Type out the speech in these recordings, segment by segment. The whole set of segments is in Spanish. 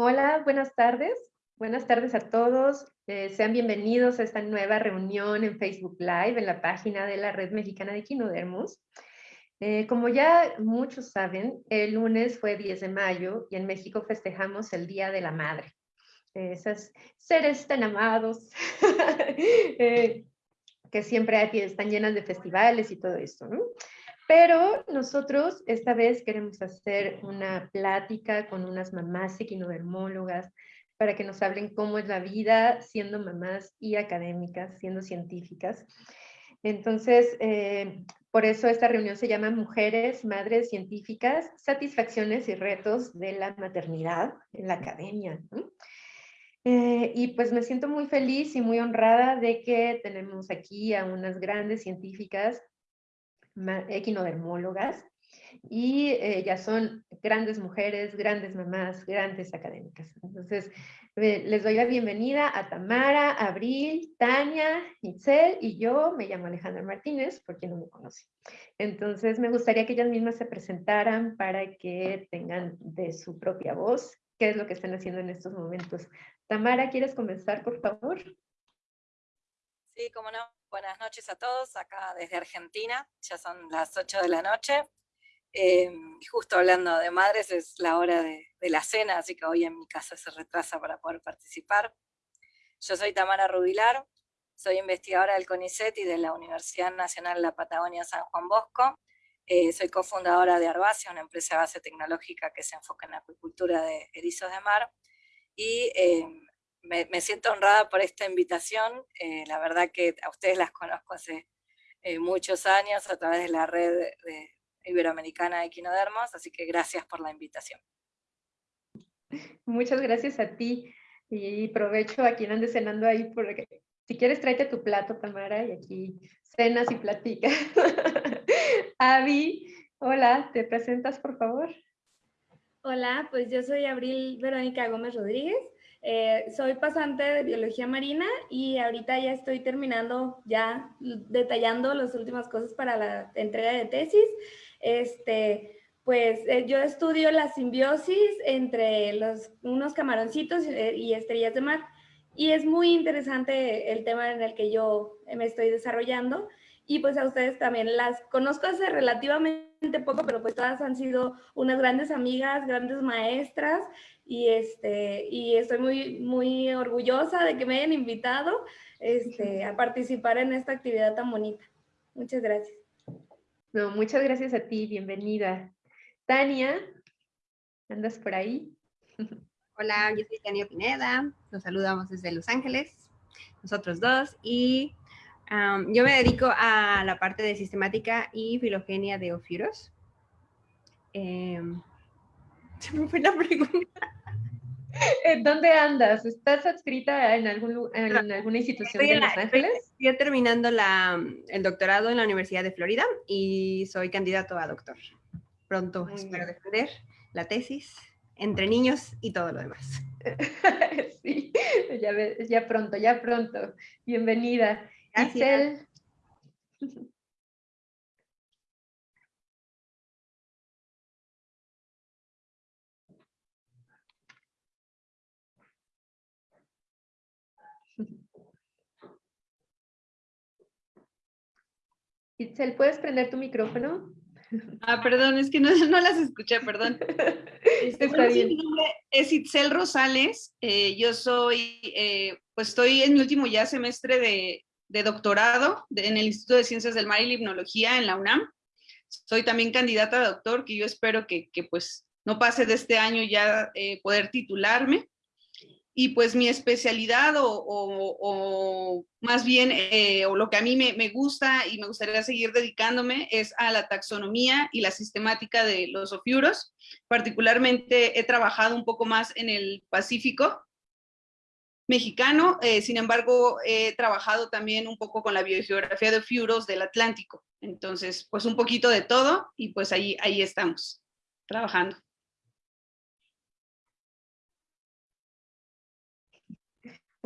Hola, buenas tardes. Buenas tardes a todos. Eh, sean bienvenidos a esta nueva reunión en Facebook Live en la página de la Red Mexicana de Quinodermos. Eh, como ya muchos saben, el lunes fue 10 de mayo y en México festejamos el Día de la Madre. esos seres tan amados eh, que siempre están llenas de festivales y todo esto, ¿no? Pero nosotros esta vez queremos hacer una plática con unas mamás equinodermólogas para que nos hablen cómo es la vida siendo mamás y académicas, siendo científicas. Entonces, eh, por eso esta reunión se llama Mujeres, Madres Científicas, Satisfacciones y Retos de la Maternidad en la Academia. Eh, y pues me siento muy feliz y muy honrada de que tenemos aquí a unas grandes científicas equinodermólogas y eh, ya son grandes mujeres, grandes mamás, grandes académicas. Entonces, eh, les doy la bienvenida a Tamara, Abril, Tania, Itzel y yo me llamo Alejandra Martínez, por quien no me conoce. Entonces, me gustaría que ellas mismas se presentaran para que tengan de su propia voz qué es lo que están haciendo en estos momentos. Tamara, ¿quieres comenzar, por favor? Sí, cómo no. Buenas noches a todos, acá desde Argentina, ya son las 8 de la noche. Eh, justo hablando de madres, es la hora de, la cena, así que hoy en mi casa se retrasa para poder participar. Yo soy Tamara Rubilar, soy investigadora del CONICET y de la Universidad Nacional de la Patagonia San Juan Bosco. Eh, soy cofundadora de Arbacia, una empresa de base tecnológica que se enfoca en la acuicultura de erizos de mar. Y eh, me, siento honrada por esta invitación. Eh, la verdad que a ustedes las conozco hace eh, muchos años a través de la red iberoamericana de equinodermos, así que gracias por la invitación. Muchas gracias a ti y provecho a quien ande cenando ahí, porque si quieres tráete tu plato, Tamara, y aquí cenas y platicas. Avi, hola, ¿te presentas por favor? Hola, pues yo soy Abril Verónica Gómez Rodríguez, eh, soy pasante de biología marina y ahorita ya estoy terminando, ya detallando las últimas cosas para la entrega de tesis. Este, pues eh, yo estudio la simbiosis entre los, unos camaroncitos eh, y estrellas de mar. Y es muy interesante el tema en el que yo me estoy desarrollando. Y pues a ustedes también las conozco hace relativamente poco, pero pues todas han sido unas grandes amigas, grandes maestras y, este, y estoy muy, muy orgullosa de que me hayan invitado este, a participar en esta actividad tan bonita. Muchas gracias. No, muchas gracias a ti, bienvenida. Tania, ¿andas por ahí? Hola, yo soy Tania Pineda, nos saludamos desde Los Ángeles, nosotros dos, y yo me dedico a la parte de sistemática y filogenia de ofiuros. Em, se me fue la pregunta. ¿Dónde andas? ¿Estás adscrita en, algún, en alguna institución de Los Ángeles? Estoy, terminando la, el doctorado en la Universidad de Florida y soy candidato a doctor. Pronto espero defender la tesis entre niños y todo lo demás. sí, ya, ya pronto, ya pronto. Bienvenida. Gracias. Itzel, ¿puedes prender tu micrófono? Ah, perdón, es que no, las escuché, perdón. Este, mi nombre es Itzel Rosales. Eh, yo soy, eh, pues estoy en mi último ya semestre de, doctorado en el Instituto de Ciencias del Mar y Limnología en la UNAM. Soy también candidata a doctor, que yo espero que, pues no pase de este año ya eh, poder titularme y pues mi especialidad o, más bien eh, o lo que a mí me, gusta y me gustaría seguir dedicándome es a la taxonomía y la sistemática de los ofiuros. Particularmente he trabajado un poco más en el Pacífico mexicano, eh, sin embargo he trabajado también un poco con la biogeografía de ofiuros del Atlántico. Entonces, pues un poquito de todo y pues ahí, ahí estamos trabajando.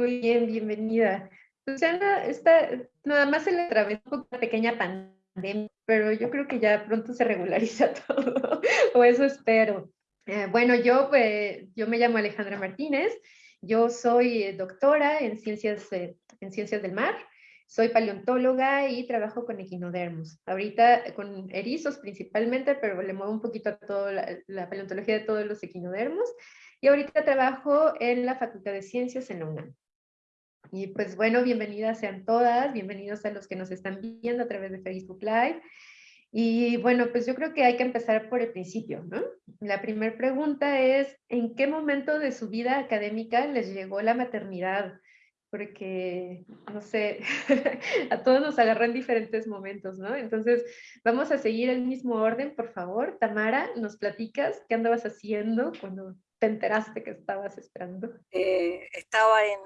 Muy bien, bienvenida. Susana, está, nada más se le atravesó una pequeña pandemia, pero yo creo que ya pronto se regulariza todo, o eso espero. Eh, bueno, yo, yo me llamo Alejandra Martínez, yo soy doctora en ciencias, en ciencias del mar, soy paleontóloga y trabajo con equinodermos. Ahorita con erizos principalmente, pero le muevo un poquito a toda la, paleontología de todos los equinodermos. Y ahorita trabajo en la Facultad de Ciencias en la UNAM. Y pues bueno, bienvenidas sean todas, bienvenidos a los que nos están viendo a través de Facebook Live. Y bueno, pues yo creo que hay que empezar por el principio, ¿no? La primera pregunta es, ¿en qué momento de su vida académica les llegó la maternidad? porque, no sé, a todos nos agarran en diferentes momentos, ¿no? Entonces, vamos a seguir el mismo orden, por favor. Tamara, ¿nos platicas qué andabas haciendo cuando te enteraste que estabas esperando? Eh, estaba en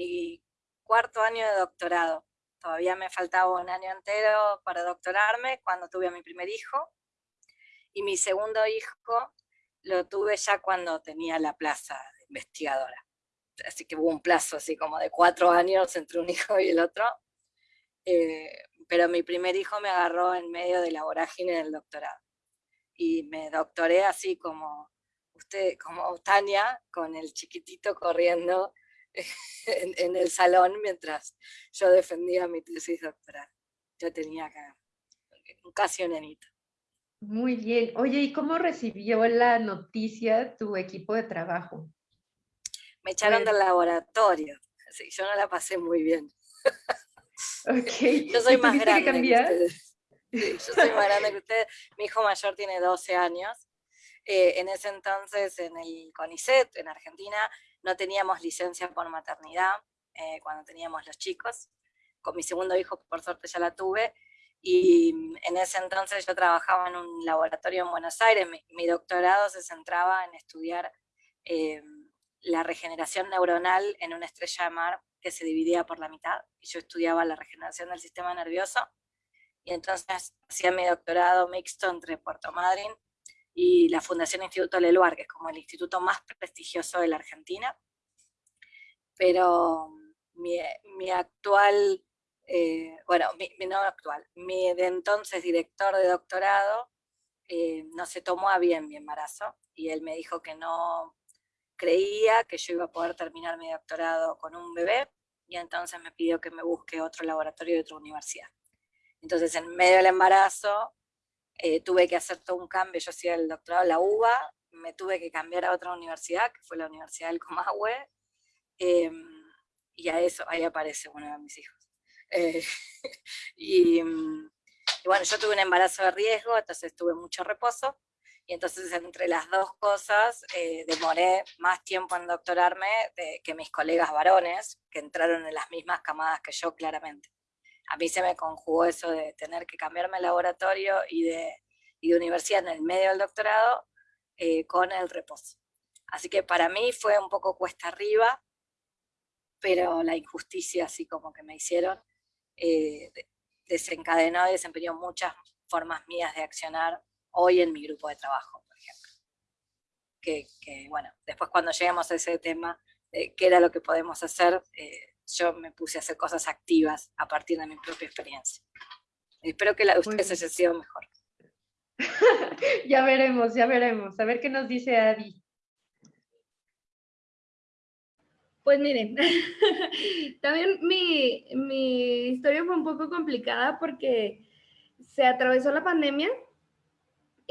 mi cuarto año de doctorado. Todavía me faltaba un año entero para doctorarme cuando tuve a mi primer hijo. Y mi segundo hijo lo tuve ya cuando tenía la plaza de investigadora así que hubo un plazo así como de cuatro años entre un hijo y el otro. Eh, pero mi primer hijo me agarró en medio de la vorágine del doctorado. Y me doctoré así como usted, como Tania, con el chiquitito corriendo en, el salón mientras yo defendía mi tesis doctoral. Yo tenía casi un nenito. Muy bien. Oye, ¿y cómo recibió la noticia tu equipo de trabajo? me echaron del laboratorio. Así, yo no la pasé muy bien. Okay. Yo soy más grande que, ustedes. yo soy más grande que ustedes. Mi hijo mayor tiene 12 años. Eh, en ese entonces, en el CONICET, en Argentina, no teníamos licencia por maternidad eh, cuando teníamos los chicos. Con mi segundo hijo, por suerte, ya la tuve. Y en ese entonces yo trabajaba en un laboratorio en Buenos Aires. Mi, doctorado se centraba en estudiar eh, la regeneración neuronal en una estrella de mar que se dividía por la mitad, y yo estudiaba la regeneración del sistema nervioso, y entonces hacía mi doctorado mixto entre Puerto Madryn y la Fundación Instituto Leluar, que es como el instituto más prestigioso de la Argentina, pero mi, actual, eh, bueno, mi, no actual, mi de entonces director de doctorado eh, no se tomó a bien mi embarazo, y él me dijo que no creía que yo iba a poder terminar mi doctorado con un bebé y entonces me pidió que me busque otro laboratorio de otra universidad. Entonces en medio del embarazo eh, tuve que hacer todo un cambio, yo hacía el doctorado en la UBA, me tuve que cambiar a otra universidad, que fue la Universidad del Comahue, em, y a eso, ahí aparece uno de mis hijos. Eh, y, y bueno, yo tuve un embarazo de riesgo, entonces tuve mucho reposo, y entonces entre las dos cosas eh, demoré más tiempo en doctorarme que mis colegas varones, que entraron en las mismas camadas que yo claramente. A mí se me conjugó eso de tener que cambiarme el laboratorio y de, universidad en el medio del doctorado eh, con el reposo. Así que para mí fue un poco cuesta arriba, pero la injusticia así como que me hicieron eh, desencadenó y desempeñó muchas formas mías de accionar hoy en mi grupo de trabajo, por ejemplo. Que, bueno, después cuando llegamos a ese tema, qué era lo que podemos hacer, eh, yo me puse a hacer cosas activas a partir de mi propia experiencia. Espero que la de ustedes haya sido mejor. ya veremos, ya veremos. A ver qué nos dice Adi. Pues miren, también mi, mi historia fue un poco complicada porque se atravesó la pandemia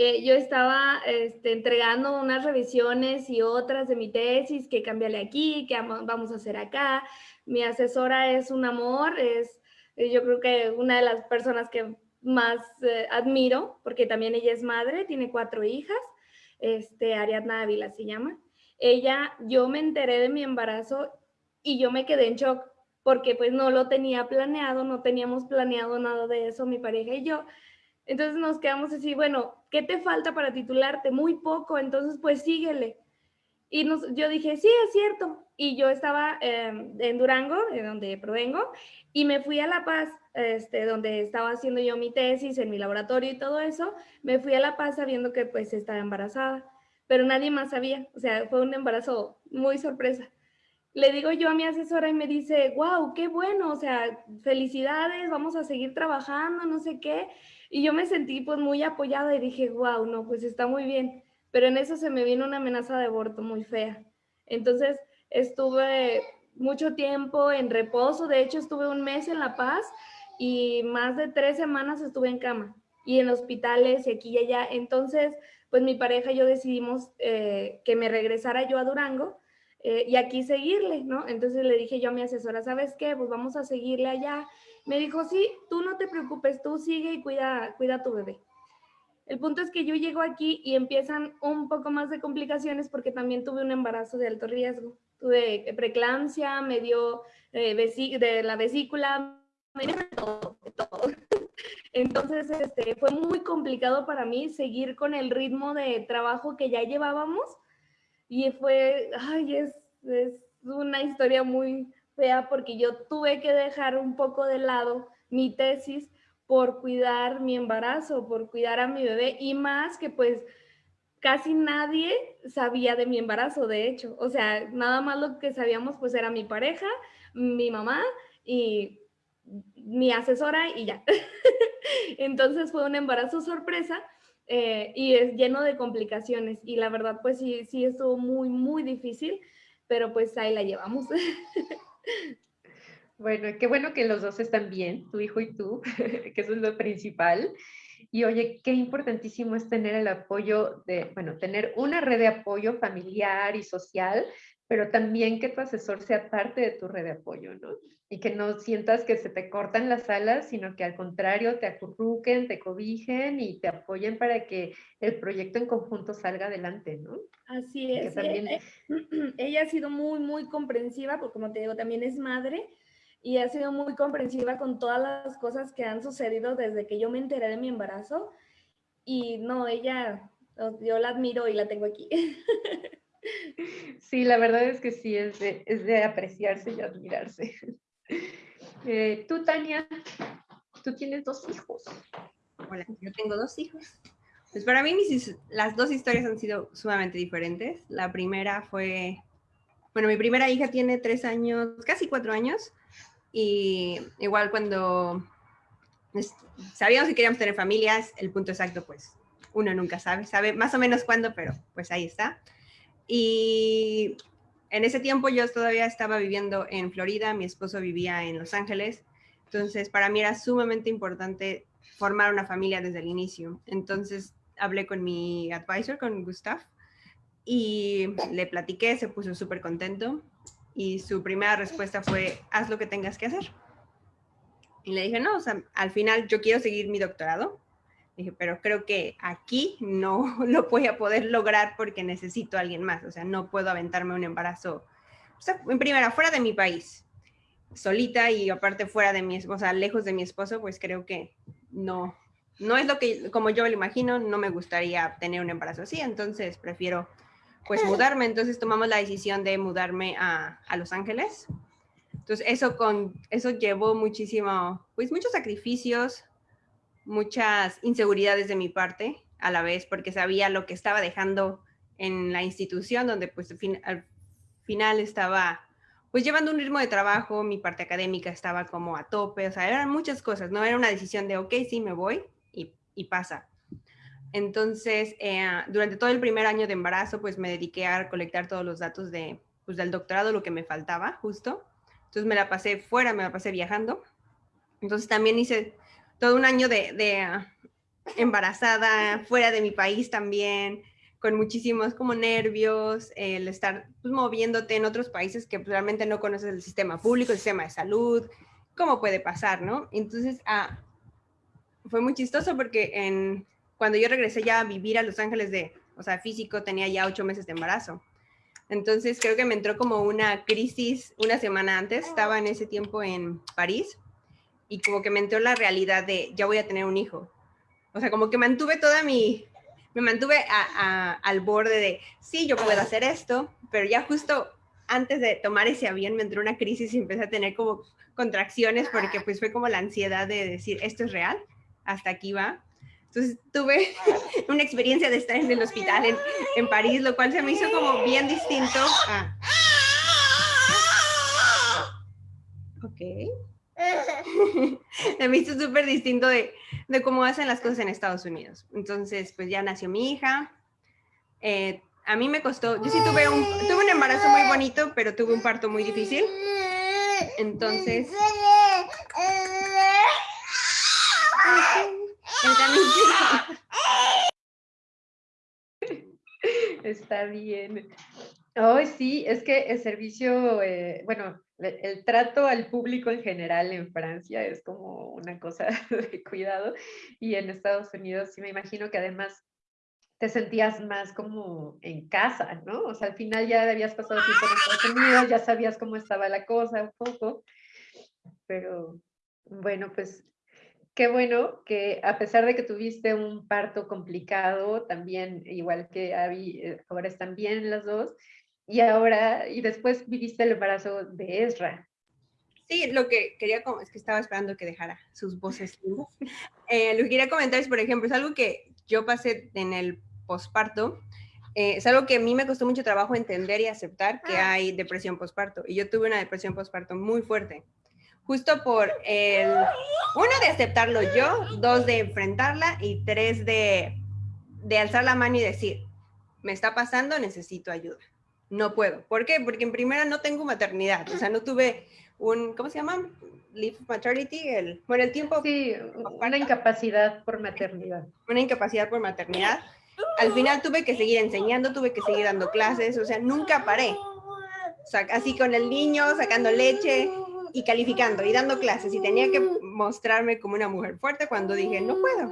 eh, yo estaba este, entregando unas revisiones y otras de mi tesis, que cambiale aquí, que vamos a hacer acá. Mi asesora es un amor, es eh, yo creo que una de las personas que más eh, admiro, porque también ella es madre, tiene cuatro hijas, este, Ariadna Ávila se llama. Ella, yo me enteré de mi embarazo y yo me quedé en shock porque pues no lo tenía planeado, no teníamos planeado nada de eso, mi pareja y yo. Entonces nos quedamos así, bueno, ¿qué te falta para titularte? Muy poco, entonces pues síguele. Y nos, yo dije, sí, es cierto. Y yo estaba em, en Durango, de donde provengo, y me fui a La Paz, este, donde estaba haciendo yo mi tesis en mi laboratorio y todo eso. Me fui a La Paz sabiendo que pues estaba embarazada, pero nadie más sabía. O sea, fue un embarazo muy sorpresa. Le digo yo a mi asesora y me dice, wow, qué bueno, o sea, felicidades, vamos a seguir trabajando, no sé qué. Y yo me sentí pues muy apoyada y dije, wow, no, pues está muy bien. pero en eso se me vino una amenaza de aborto muy fea. Entonces estuve mucho tiempo en reposo, de hecho estuve un mes en La Paz y más de tres semanas estuve en cama y en hospitales y aquí y allá. Entonces, pues mi pareja y yo decidimos eh, que me regresara yo a Durango eh, y aquí seguirle, ¿no? Entonces le dije yo a mi asesora, ¿sabes qué? Pues vamos a seguirle allá. Me dijo, sí, tú no te preocupes, tú sigue y cuida, cuida a tu bebé. El punto es que yo llego aquí y empiezan un poco más de complicaciones porque también tuve un embarazo de alto riesgo. Tuve preeclampsia, me dio eh, de la vesícula, me dio todo, todo. Entonces, este, fue muy complicado para mí seguir con el ritmo de trabajo que ya llevábamos y fue, ay, es, es una historia muy fea porque yo tuve que dejar un poco de lado mi tesis por cuidar mi embarazo, por cuidar a mi bebé y más que pues casi nadie sabía de mi embarazo, de hecho. O sea, nada más lo que sabíamos pues era mi pareja, mi mamá y mi asesora y ya. Entonces fue un embarazo sorpresa eh, y es lleno de complicaciones y la verdad pues sí, sí estuvo muy, muy difícil, pero pues ahí la llevamos. Bueno, qué bueno que los dos están bien, tu hijo y tú, que eso es lo principal. Y oye, qué importantísimo es tener el apoyo de, bueno, tener una red de apoyo familiar y social, pero también que tu asesor sea parte de tu red de apoyo, ¿no? Y que no sientas que se te cortan las alas, sino que al contrario te acurruquen, te cobijen y te apoyen para que el proyecto en conjunto salga adelante, ¿no? Así es. También... Eh, ella ha sido muy, muy comprensiva, porque como te digo, también es madre y ha sido muy comprensiva con todas las cosas que han sucedido desde que yo me enteré de mi embarazo. Y no, ella, yo la admiro y la tengo aquí. Sí, la verdad es que sí, es de, apreciarse y admirarse. Eh, tú, Tania, tú tienes dos hijos. Hola, yo tengo dos hijos. Pues para mí las dos historias han sido sumamente diferentes. La primera fue, bueno, mi primera hija tiene tres años, casi cuatro años, y igual cuando sabíamos que queríamos tener familias, el punto exacto, pues uno nunca sabe, sabe más o menos cuándo, pero pues ahí está. Y en ese tiempo yo todavía estaba viviendo en Florida, mi esposo vivía en Los Ángeles, entonces para mí era sumamente importante formar una familia desde el inicio. Entonces hablé con mi advisor, con Gustav, y le platiqué, se puso súper contento y su primera respuesta fue, haz lo que tengas que hacer. Y le dije, no, o sea, al final yo quiero seguir mi doctorado. Dije, pero creo que aquí no lo voy a poder lograr porque necesito a alguien más. O sea, no puedo aventarme un embarazo, o sea, en primera, fuera de mi país, solita y aparte fuera de mi esposa, lejos de mi esposo, pues creo que no, no es lo que, como yo me lo imagino, no me gustaría tener un embarazo así. Entonces prefiero pues mudarme. Entonces tomamos la decisión de mudarme a, a, Los Ángeles. Entonces eso, con, eso llevó muchísimo, pues muchos sacrificios, muchas inseguridades de mi parte a la vez, porque sabía lo que estaba dejando en la institución, donde pues al final estaba pues llevando un ritmo de trabajo, mi parte académica estaba como a tope, o sea, eran muchas cosas, no era una decisión de, ok, sí, me voy y, pasa. Entonces, eh, durante todo el primer año de embarazo, pues me dediqué a colectar todos los datos de, pues, del doctorado, lo que me faltaba justo. Entonces me la pasé fuera, me la pasé viajando. Entonces también hice todo un año de, ah, embarazada, fuera de mi país también, con muchísimos como nervios, el estar pues, moviéndote en otros países que pues, realmente no conoces el sistema público, el sistema de salud, cómo puede pasar, ¿no? Entonces, ah, fue muy chistoso porque cuando yo regresé ya a vivir a Los Ángeles de, o sea, físico, tenía ya ocho meses de embarazo. Entonces creo que me entró como una crisis una semana antes, estaba en ese tiempo en París y como que me entró la realidad de ya voy a tener un hijo. O sea, como que mantuve toda mi, me mantuve al borde de, sí, yo puedo hacer esto, pero ya justo antes de tomar ese avión me entró una crisis y empecé a tener como contracciones porque pues fue como la ansiedad de decir, esto es real, hasta aquí va. Entonces tuve una experiencia de estar en el hospital en, en París, lo cual se me hizo como bien distinto a... Ok. me hizo súper distinto de, de, cómo hacen las cosas en Estados Unidos. Entonces, pues ya nació mi hija, Eh, a mí me costó, yo sí tuve un, tuve un embarazo muy bonito, pero tuve un parto muy difícil. Entonces... Está bien. Hoy sí, es que el servicio, eh, bueno, el trato al público en general en Francia es como una cosa de cuidado y en Estados Unidos sí me imagino que además te sentías más como en casa, ¿no? O sea, al final ya habías pasado tiempo en Estados Unidos, ya sabías cómo estaba la cosa un poco, pero bueno, pues qué bueno que a pesar de que tuviste un parto complicado, también igual que Abby, eh, ahora están bien las dos, y ahora, y después viviste el embarazo de Ezra. Sí, lo que quería, es que estaba esperando que dejara sus voces eh, lo que quería comentar es, por ejemplo, es algo que yo pasé en el posparto, eh, es algo que a mí me costó mucho trabajo entender y aceptar que ah. hay depresión posparto. Y yo tuve una depresión posparto muy fuerte. Justo por el, uno de aceptarlo yo, dos de enfrentarla y tres de, de alzar la mano y decir, me está pasando, necesito ayuda. No puedo. ¿Por qué? Porque en primera no tengo maternidad. O sea, no tuve un, ¿cómo se llama? Leave maternity, el, bueno, el tiempo. Sí, una incapacidad por maternidad. Una incapacidad por maternidad al final tuve que seguir enseñando, tuve que seguir dando clases, o sea, nunca paré. O sea, así con el niño, sacando leche y calificando y dando clases y tenía que mostrarme como una mujer fuerte cuando dije, no puedo.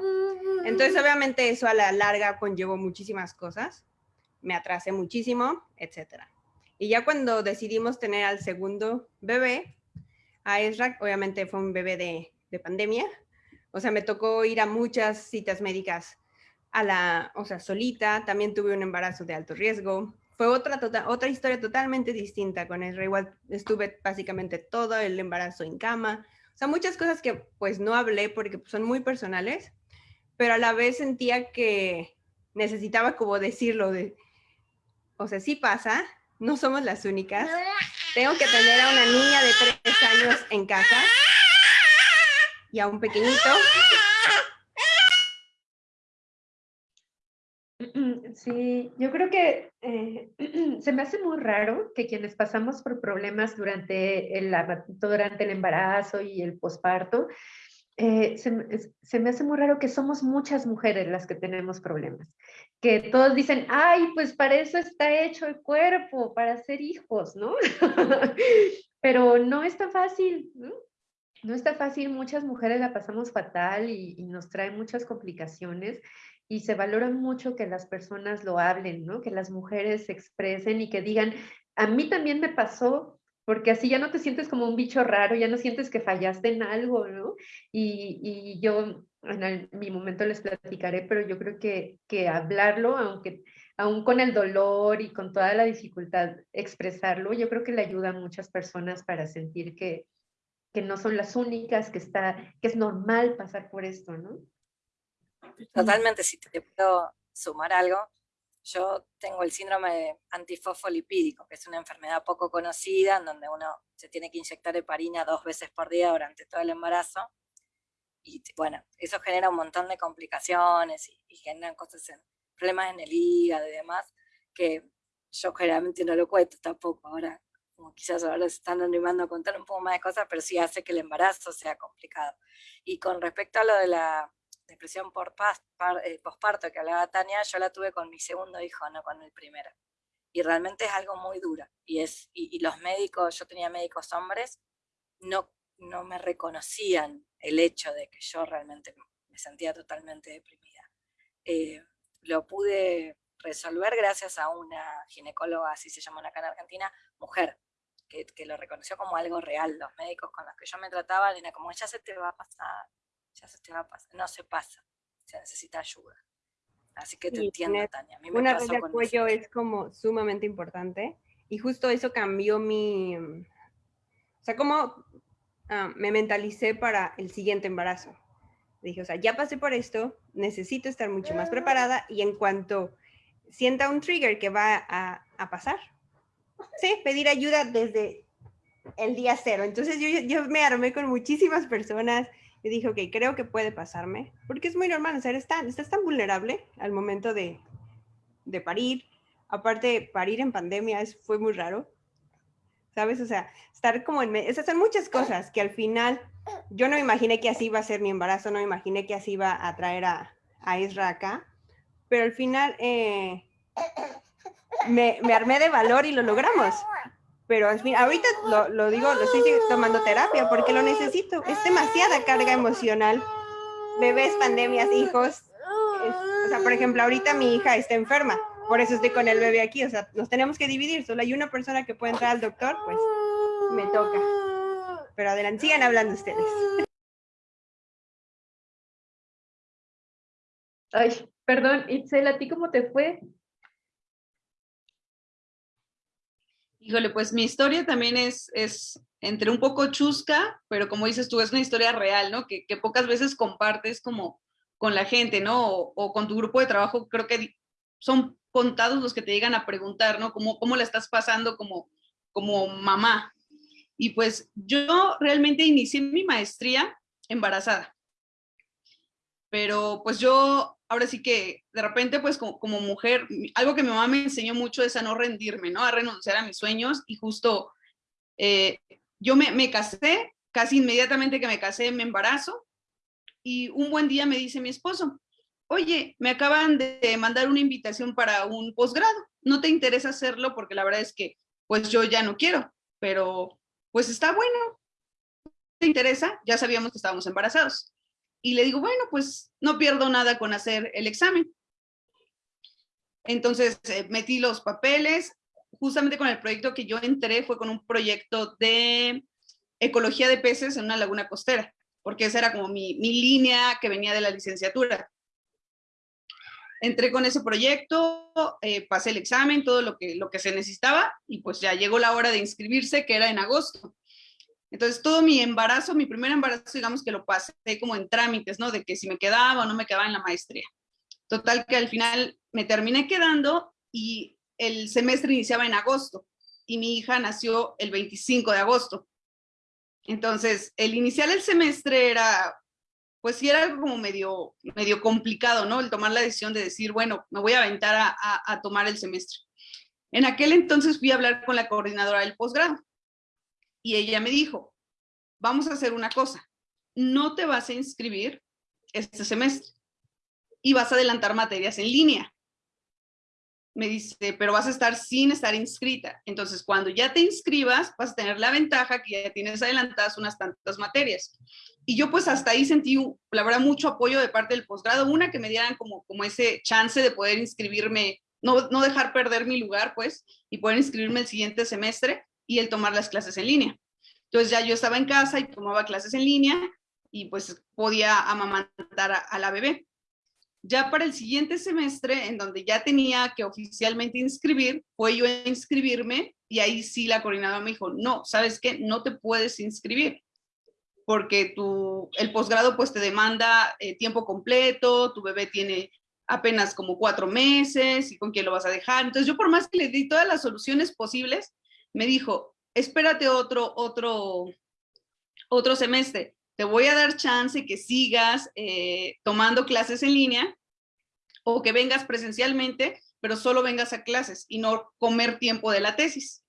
Entonces, obviamente eso a la larga conllevó muchísimas cosas, me atrasé muchísimo, etcétera. Y ya cuando decidimos tener al segundo bebé, a Ezra, obviamente fue un bebé de, de pandemia, o sea, me tocó ir a muchas citas médicas a la, o sea, solita, también tuve un embarazo de alto riesgo. Fue otra, tota, otra historia totalmente distinta con Ezra. Igual estuve básicamente todo el embarazo en cama. O sea, muchas cosas que pues no hablé porque son muy personales, pero a la vez sentía que necesitaba como decirlo de, o sea, sí pasa, no somos las únicas. Tengo que tener a una niña de tres años en casa y a un pequeñito Sí, yo creo que eh, se me hace muy raro que quienes pasamos por problemas durante el, durante el embarazo y el posparto, eh, se, me hace muy raro que somos muchas mujeres las que tenemos problemas. Que todos dicen, ay, pues para eso está hecho el cuerpo, para hacer hijos, ¿no? Pero no es tan fácil, ¿no? No está fácil, muchas mujeres la pasamos fatal y, y nos trae muchas complicaciones y se valora mucho que las personas lo hablen, ¿no? Que las mujeres se expresen y que digan, a mí también me pasó, porque así ya no te sientes como un bicho raro, ya no sientes que fallaste en algo, ¿no? Y, y yo en mi momento les platicaré, pero yo creo que, que hablarlo, aunque aún con el dolor y con toda la dificultad, expresarlo, yo creo que le ayuda a muchas personas para sentir que, que no son las únicas, que, está, que es normal pasar por esto, ¿no? Totalmente, si te puedo sumar algo, yo tengo el síndrome antifosfolipídico, que es una enfermedad poco conocida, en donde uno se tiene que inyectar heparina dos veces por día durante todo el embarazo. Y bueno, eso genera un montón de complicaciones y, y generan cosas en, problemas en el hígado y demás, que yo generalmente no lo cuento tampoco. Ahora, como quizás ahora se están animando a contar un poco más de cosas, pero sí hace que el embarazo sea complicado. Y con respecto a lo de la depresión por eh, posparto que hablaba Tania, yo la tuve con mi segundo hijo, no con el primero. Y realmente es algo muy duro. Y, los médicos, yo tenía médicos hombres, no, no me reconocían el hecho de que yo realmente me sentía totalmente deprimida. Eh, lo pude resolver gracias a una ginecóloga, así se llama acá en Argentina, mujer, que, que, lo reconoció como algo real. Los médicos con los que yo me trataba, era como, ya se te va a pasar, ya se te va a pasar, no se pasa, se necesita ayuda. Así que te entiendo, Tania. una red de apoyo es como sumamente importante y justo eso cambió mi, o sea, como ah, me mentalicé para el siguiente embarazo. Dije, o sea, ya pasé por esto, necesito estar mucho más preparada y en cuanto sienta un trigger que va a, a pasar, sí, pedir ayuda desde el día cero. Entonces yo, yo me armé con muchísimas personas, y dije, ok, creo que puede pasarme, porque es muy normal, o tan, estás tan vulnerable al momento de, de parir. Aparte, parir en pandemia es, fue muy raro. ¿Sabes? O sea, estar como en... Esas son muchas cosas que al final yo no me imaginé que así iba a ser mi embarazo, no me imaginé que así iba a traer a, a Isra acá, pero al final eh, me, me, armé de valor y lo logramos. Pero ahorita lo, digo, lo estoy tomando terapia porque lo necesito. Es demasiada carga emocional. Bebés, pandemias, hijos. O sea, por ejemplo, ahorita mi hija está enferma, por eso estoy con el bebé aquí. O sea, nos tenemos que dividir. Solo hay una persona que puede entrar al doctor, pues me toca. Pero adelante, sigan hablando ustedes. Ay, perdón, Itzel, ¿a ti cómo te fue? Híjole, pues mi historia también es, es entre un poco chusca, pero como dices tú, es una historia real, ¿no? Que, que pocas veces compartes como con la gente, ¿no? O, con tu grupo de trabajo, creo que son contados los que te llegan a preguntar, ¿no? ¿Cómo, cómo la estás pasando como, como mamá? Y pues yo realmente inicié mi maestría embarazada. Pero pues yo ahora sí que de repente pues como, mujer, algo que mi mamá me enseñó mucho es a no rendirme, ¿no? A renunciar a mis sueños y justo eh, yo me, me casé, casi inmediatamente que me casé me embarazo y un buen día me dice mi esposo, oye, me acaban de mandar una invitación para un posgrado, ¿no te interesa hacerlo? Porque la verdad es que pues yo ya no quiero, pero pues está bueno, ¿te interesa? Ya sabíamos que estábamos embarazados. Y le digo, bueno, pues no pierdo nada con hacer el examen. Entonces eh, metí los papeles, justamente con el proyecto que yo entré fue con un proyecto de ecología de peces en una laguna costera, porque esa era como mi, mi línea que venía de la licenciatura. Entré con ese proyecto, eh, pasé el examen, todo lo que, lo que se necesitaba y pues ya llegó la hora de inscribirse, que era en agosto. Entonces, todo mi embarazo, mi primer embarazo, digamos que lo pasé como en trámites, ¿no? De que si me quedaba o no me quedaba en la maestría. Total que al final me terminé quedando y el semestre iniciaba en agosto y mi hija nació el 25 de agosto. Entonces, el iniciar el semestre era, pues sí era algo como medio, medio complicado, ¿no? El tomar la decisión de decir, bueno, me voy a aventar a, a, a tomar el semestre. En aquel entonces fui a hablar con la coordinadora del posgrado y ella me dijo, vamos a hacer una cosa, no te vas a inscribir este semestre y vas a adelantar materias en línea. Me dice, pero vas a estar sin estar inscrita. Entonces, cuando ya te inscribas, vas a tener la ventaja que ya tienes adelantadas unas tantas materias. Y yo pues hasta ahí sentí, la verdad, mucho apoyo de parte del posgrado. Una, que me dieran como, como ese chance de poder inscribirme, no, no dejar perder mi lugar, pues, y poder inscribirme el siguiente semestre y el tomar las clases en línea. Entonces ya yo estaba en casa y tomaba clases en línea y pues podía amamantar a, la bebé. Ya para el siguiente semestre, en donde ya tenía que oficialmente inscribir, fue yo a inscribirme y ahí sí la coordinadora me dijo, no, ¿sabes qué? No te puedes inscribir porque tu, el posgrado pues te demanda eh, tiempo completo, tu bebé tiene apenas como cuatro meses y con quién lo vas a dejar. Entonces yo por más que le di todas las soluciones posibles, me dijo, espérate otro, otro, otro semestre, te voy a dar chance que sigas eh, tomando clases en línea o que vengas presencialmente, pero solo vengas a clases y no comer tiempo de la tesis.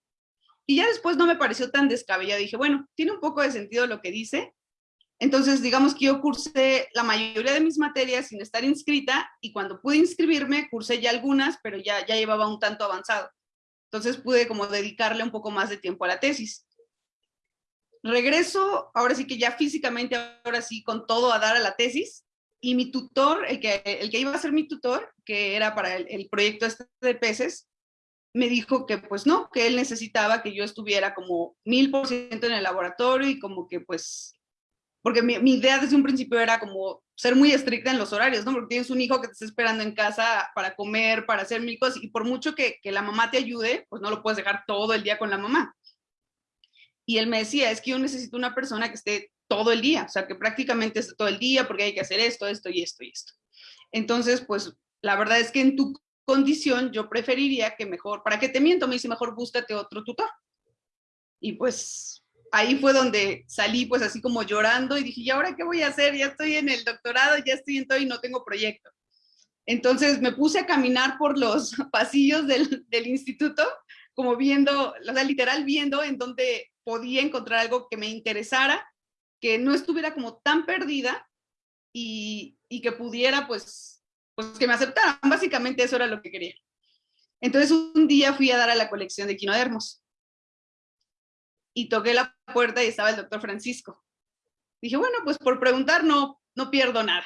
Y ya después no me pareció tan descabellado, dije, bueno, tiene un poco de sentido lo que dice, entonces, digamos que yo cursé la mayoría de mis materias sin estar inscrita y cuando pude inscribirme, cursé ya algunas, pero ya, ya llevaba un tanto avanzado. Entonces pude como dedicarle un poco más de tiempo a la tesis. Regreso, ahora sí que ya físicamente, ahora sí con todo a dar a la tesis, y mi tutor, el que, el que iba a ser mi tutor, que era para el, proyecto este de peces, me dijo que pues no, que él necesitaba que yo estuviera como mil por ciento en el laboratorio y como que pues, porque mi, idea desde un principio era como ser muy estricta en los horarios, ¿no? Porque tienes un hijo que te está esperando en casa para comer, para hacer mil cosas, y por mucho que, que la mamá te ayude, pues no lo puedes dejar todo el día con la mamá. Y él me decía, es que yo necesito una persona que esté todo el día, o sea, que prácticamente esté todo el día porque hay que hacer esto, esto y esto y esto. Entonces, pues la verdad es que en tu condición yo preferiría que mejor, ¿para qué te miento? Me dice, mejor búscate otro tutor. Y pues ahí fue donde salí pues así como llorando y dije, ¿y ahora qué voy a hacer? Ya estoy en el doctorado, ya estoy en todo y no tengo proyecto. Entonces me puse a caminar por los pasillos del, instituto, como viendo, o sea, literal viendo en dónde podía encontrar algo que me interesara, que no estuviera como tan perdida y, y que pudiera, pues, pues que me aceptaran. Básicamente eso era lo que quería. Entonces un día fui a dar a la colección de quinodermos y toqué la puerta y estaba el doctor Francisco. Dije, bueno, pues por preguntar no, no pierdo nada.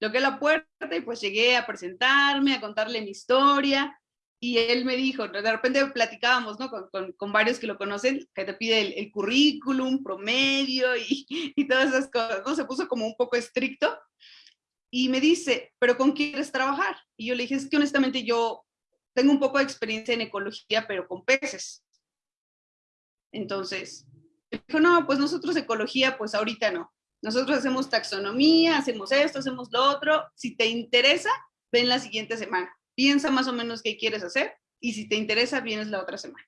Toqué la puerta y pues llegué a presentarme, a contarle mi historia y él me dijo, de repente platicábamos, ¿no? Con, con, varios que lo conocen, que te pide el, currículum, promedio y, y, todas esas cosas, ¿no? Se puso como un poco estricto y me dice, ¿pero con quién quieres trabajar? Y yo le dije, es que honestamente yo tengo un poco de experiencia en ecología, pero con peces. Entonces, dijo, no, pues nosotros ecología, pues ahorita no. Nosotros hacemos taxonomía, hacemos esto, hacemos lo otro. Si te interesa, ven la siguiente semana. Piensa más o menos qué quieres hacer y si te interesa, vienes la otra semana.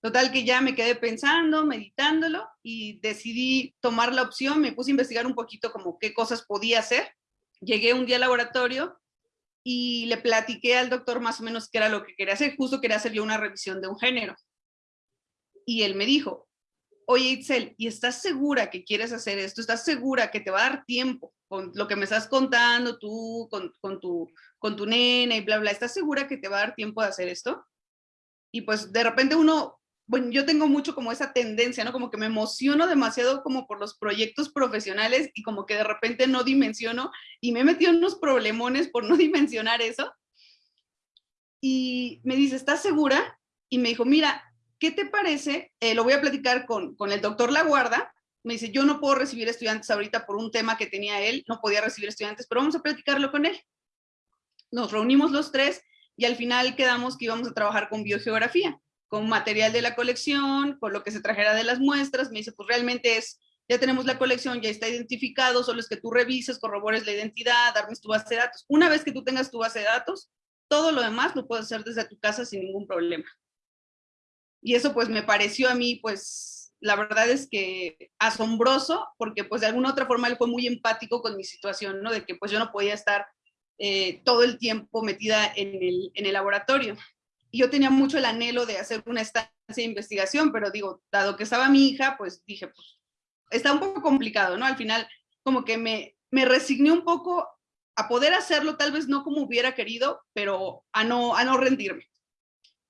Total que ya me quedé pensando, meditándolo y decidí tomar la opción, me puse a investigar un poquito como qué cosas podía hacer. Llegué un día al laboratorio y le platiqué al doctor más o menos qué era lo que quería hacer. Justo quería hacer yo una revisión de un género. Y él me dijo, oye Itzel, ¿y estás segura que quieres hacer esto? ¿Estás segura que te va a dar tiempo con lo que me estás contando tú, con, tu, con tu nena y bla, bla? ¿Estás segura que te va a dar tiempo de hacer esto? Y pues de repente uno, bueno, yo tengo mucho como esa tendencia, ¿no? Como que me emociono demasiado como por los proyectos profesionales y como que de repente no dimensiono y me he en unos problemones por no dimensionar eso. Y me dice, ¿estás segura? Y me dijo, mira, ¿qué te parece? Eh, lo voy a platicar con, con el doctor Laguarda. Me dice, yo no puedo recibir estudiantes ahorita por un tema que tenía él, no podía recibir estudiantes, pero vamos a platicarlo con él. Nos reunimos los tres y al final quedamos que íbamos a trabajar con biogeografía, con material de la colección, con lo que se trajera de las muestras. Me dice, pues realmente es, ya tenemos la colección, ya está identificado, solo es que tú revises, corrobores la identidad, darme tu base de datos. Una vez que tú tengas tu base de datos, todo lo demás lo puedes hacer desde tu casa sin ningún problema. Y eso pues me pareció a mí pues la verdad es que asombroso porque pues de alguna otra forma él fue muy empático con mi situación, ¿no? De que pues yo no podía estar eh, todo el tiempo metida en el, en el laboratorio. Y yo tenía mucho el anhelo de hacer una estancia de investigación, pero digo, dado que estaba mi hija, pues dije, pues está un poco complicado, ¿no? Al final como que me, me resigné un poco a poder hacerlo, tal vez no como hubiera querido, pero a no, a no rendirme.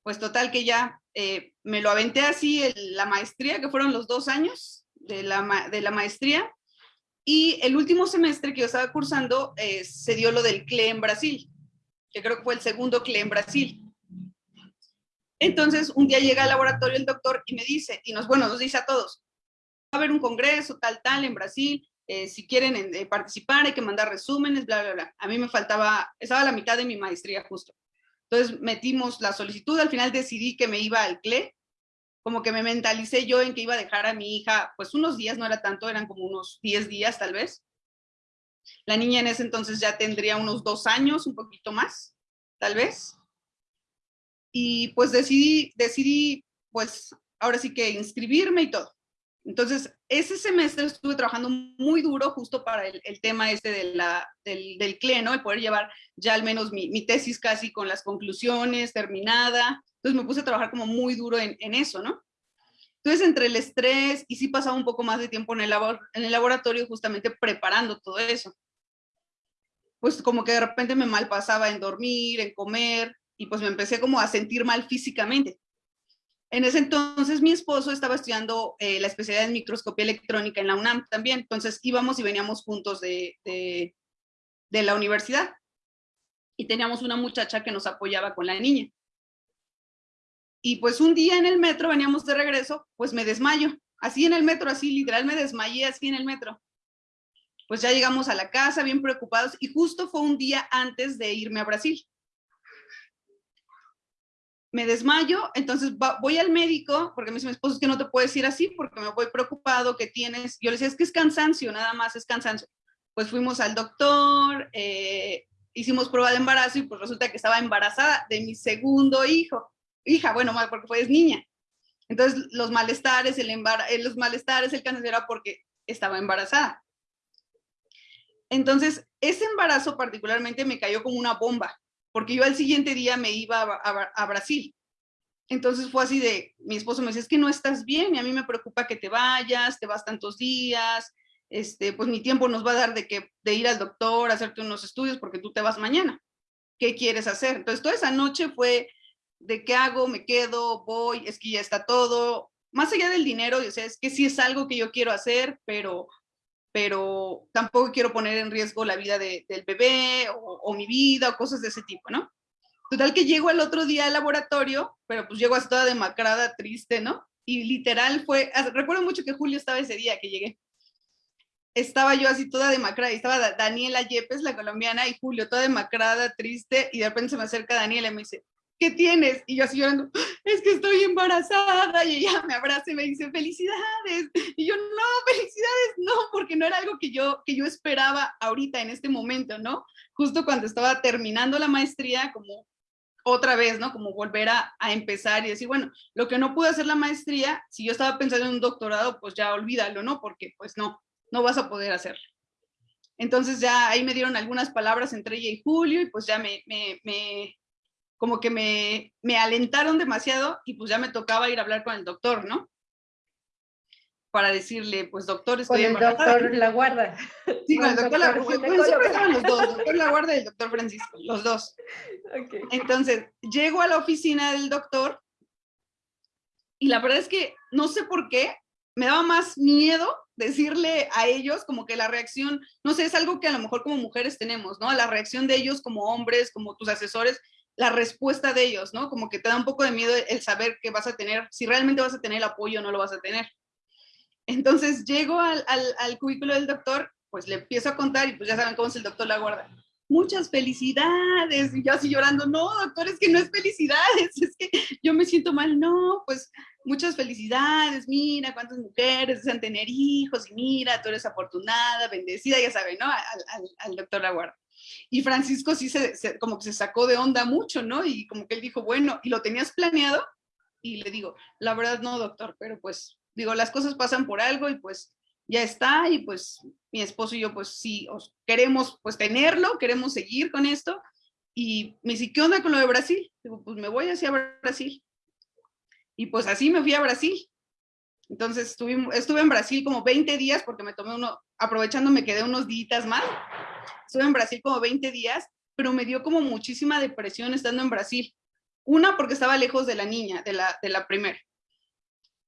Pues total que ya eh, me lo aventé así la maestría, que fueron los dos años de la, de la maestría, y el último semestre que yo estaba cursando eh, se dio lo del CLE en Brasil, que creo que fue el segundo CLE en Brasil. Entonces, un día llega al laboratorio el doctor y me dice, y nos, bueno, nos dice a todos, va a haber un congreso tal, tal en Brasil, eh, si quieren participar hay que mandar resúmenes, bla, bla, bla. A mí me faltaba, estaba la mitad de mi maestría justo. Entonces metimos la solicitud, al final decidí que me iba al CLE, como que me mentalicé yo en que iba a dejar a mi hija, pues unos días, no era tanto, eran como unos 10 días tal vez. La niña en ese entonces ya tendría unos dos años, un poquito más, tal vez. Y pues decidí, decidí, pues ahora sí que inscribirme y todo. Entonces, ese semestre estuve trabajando muy duro justo para el, tema este del, del CLE, ¿no? El poder llevar ya al menos mi, tesis casi con las conclusiones terminada. Entonces me puse a trabajar como muy duro en, eso, ¿no? Entonces, entre el estrés y sí pasaba un poco más de tiempo en el, en el laboratorio justamente preparando todo eso. Pues como que de repente me mal pasaba en dormir, en comer, y pues me empecé como a sentir mal físicamente. En ese entonces mi esposo estaba estudiando eh, la especialidad en microscopía electrónica en la UNAM también, entonces íbamos y veníamos juntos de, de, de la universidad y teníamos una muchacha que nos apoyaba con la niña. Y pues un día en el metro, veníamos de regreso, pues me desmayo, así en el metro, así literal me desmayé así en el metro. Pues ya llegamos a la casa bien preocupados y justo fue un día antes de irme a Brasil me desmayo, entonces voy al médico, porque me dice mi esposo es que no te puedes ir así porque me voy preocupado que tienes, yo le decía es que es cansancio, nada más es cansancio. Pues fuimos al doctor, eh, hicimos prueba de embarazo y pues resulta que estaba embarazada de mi segundo hijo, hija, bueno, porque fue es niña. Entonces los malestares, el embar eh, los malestares, el cáncer era porque estaba embarazada. Entonces, ese embarazo particularmente me cayó como una bomba, porque yo al siguiente día me iba a, Brasil. Entonces fue así de, mi esposo me decía, es que no estás bien y a mí me preocupa que te vayas, te vas tantos días, este, pues mi tiempo nos va a dar de, que, de ir al doctor, hacerte unos estudios porque tú te vas mañana. ¿Qué quieres hacer? Entonces toda esa noche fue de qué hago, me quedo, voy, es que ya está todo, más allá del dinero, o sea, es que sí es algo que yo quiero hacer, pero pero tampoco quiero poner en riesgo la vida del bebé o, mi vida o cosas de ese tipo, ¿no? Total que llego el otro día al laboratorio, pero pues llego así toda demacrada, triste, ¿no? Y literal fue, recuerdo mucho que Julio estaba ese día que llegué. Estaba yo así toda demacrada, y estaba Daniela Yepes, la colombiana, y Julio toda demacrada, triste, y de repente se me acerca Daniela y me dice, ¿qué tienes? Y yo así llorando, es que estoy embarazada. Y ella me abraza y me dice, felicidades. Y yo, no, felicidades, no, porque no era algo que yo, que yo esperaba ahorita, en este momento, ¿no? Justo cuando estaba terminando la maestría, como otra vez, ¿no? Como volver a, a, empezar y decir, bueno, lo que no pude hacer la maestría, si yo estaba pensando en un doctorado, pues ya olvídalo, ¿no? Porque pues no, no vas a poder hacerlo. Entonces ya ahí me dieron algunas palabras entre ella y Julio y pues ya me, me, me, como que me, me alentaron demasiado y pues ya me tocaba ir a hablar con el doctor, ¿no? Para decirle, pues doctor, estoy Con el doctor La Guarda. Sí, con el doctor, La Guarda. los dos, doctor La Guarda y el doctor Francisco, los dos. Okay. Entonces, llego a la oficina del doctor y la verdad es que no sé por qué, me daba más miedo decirle a ellos como que la reacción, no sé, es algo que a lo mejor como mujeres tenemos, ¿no? La reacción de ellos como hombres, como tus asesores, la respuesta de ellos, ¿no? Como que te da un poco de miedo el saber que vas a tener, si realmente vas a tener el apoyo o no lo vas a tener. Entonces llego al, al, cubículo del doctor, pues le empiezo a contar y pues ya saben cómo es el doctor la guarda. Muchas felicidades. Y yo así llorando, no, doctor, es que no es felicidades, es que yo me siento mal. No, pues muchas felicidades, mira cuántas mujeres desean tener hijos y mira, tú eres afortunada, bendecida, ya saben, ¿no? Al, al, al doctor la guarda. Y Francisco sí se, como que se sacó de onda mucho, ¿no? Y como que él dijo, bueno, ¿y lo tenías planeado? Y le digo, la verdad no, doctor, pero pues, digo, las cosas pasan por algo y pues ya está y pues mi esposo y yo pues sí, os queremos pues tenerlo, queremos seguir con esto. Y me dice, ¿qué onda con lo de Brasil? Digo, pues me voy hacia Brasil. Y pues así me fui a Brasil. Entonces estuve, estuve en Brasil como 20 días porque me tomé uno, aprovechando me quedé unos días más Estuve en Brasil como 20 días, pero me dio como muchísima depresión estando en Brasil. Una, porque estaba lejos de la niña, de la, de la primera.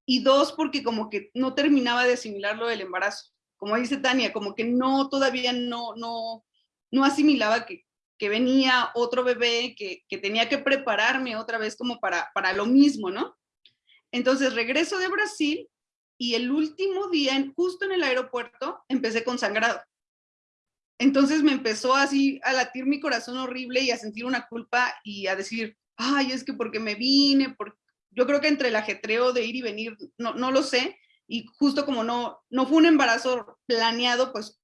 Y dos, porque como que no terminaba de asimilarlo del embarazo. Como dice Tania, como que no, todavía no, no, no asimilaba que, que venía otro bebé, que, que, tenía que prepararme otra vez como para, para lo mismo, ¿no? Entonces regreso de Brasil y el último día, justo en el aeropuerto, empecé con sangrado. Entonces me empezó así a latir mi corazón horrible y a sentir una culpa y a decir, ay, es que porque me vine, por... yo creo que entre el ajetreo de ir y venir, no, no lo sé, y justo como no, no fue un embarazo planeado, pues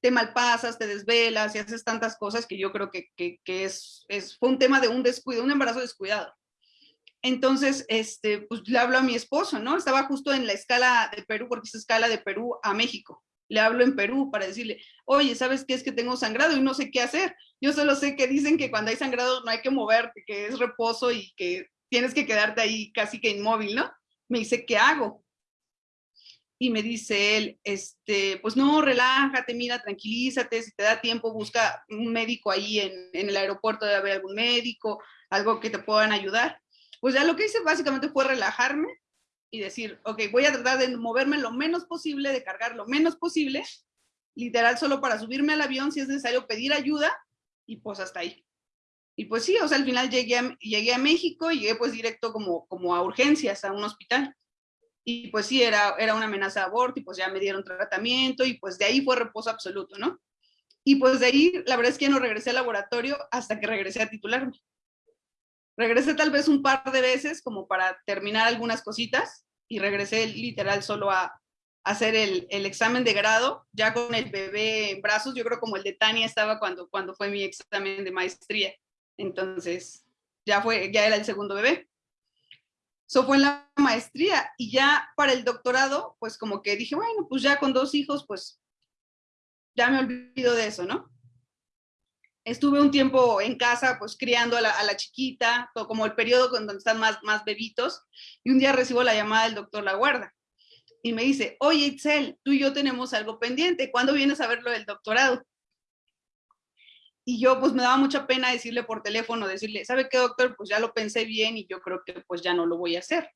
te malpasas, te desvelas y haces tantas cosas que yo creo que, que, que es, es, fue un tema de un descuido, un embarazo descuidado. Entonces, este, pues le hablo a mi esposo, ¿no? Estaba justo en la escala de Perú, porque es escala de Perú a México le hablo en Perú para decirle, oye, ¿sabes qué es que tengo sangrado y no sé qué hacer? Yo solo sé que dicen que cuando hay sangrado no hay que moverte, que es reposo y que tienes que quedarte ahí casi que inmóvil, ¿no? Me dice, ¿qué hago? Y me dice él, este, pues no, relájate, mira, tranquilízate, si te da tiempo, busca un médico ahí en, en el aeropuerto, debe haber algún médico, algo que te puedan ayudar. Pues ya lo que hice básicamente fue relajarme, y decir, ok, voy a tratar de moverme lo menos posible, de cargar lo menos posible, literal solo para subirme al avión si es necesario pedir ayuda y pues hasta ahí. Y pues sí, o sea, al final llegué a, llegué a México y llegué pues directo como, como a urgencias, a un hospital. Y pues sí, era, era una amenaza de aborto y pues ya me dieron tratamiento y pues de ahí fue reposo absoluto, ¿no? Y pues de ahí, la verdad es que no regresé al laboratorio hasta que regresé a titularme. Regresé tal vez un par de veces como para terminar algunas cositas y regresé literal solo a, hacer el, examen de grado, ya con el bebé en brazos, yo creo como el de Tania estaba cuando, cuando fue mi examen de maestría. Entonces, ya, fue, ya era el segundo bebé. Eso fue en la maestría y ya para el doctorado, pues como que dije, bueno, pues ya con dos hijos, pues ya me olvido de eso, ¿no? Estuve un tiempo en casa, pues criando a la, chiquita, como el periodo donde están más, más bebitos, y un día recibo la llamada del doctor La Guarda y me dice, oye Itzel, tú y yo tenemos algo pendiente, ¿cuándo vienes a ver lo del doctorado? Y yo pues me daba mucha pena decirle por teléfono, decirle, ¿sabe qué doctor? Pues ya lo pensé bien y yo creo que pues ya no lo voy a hacer.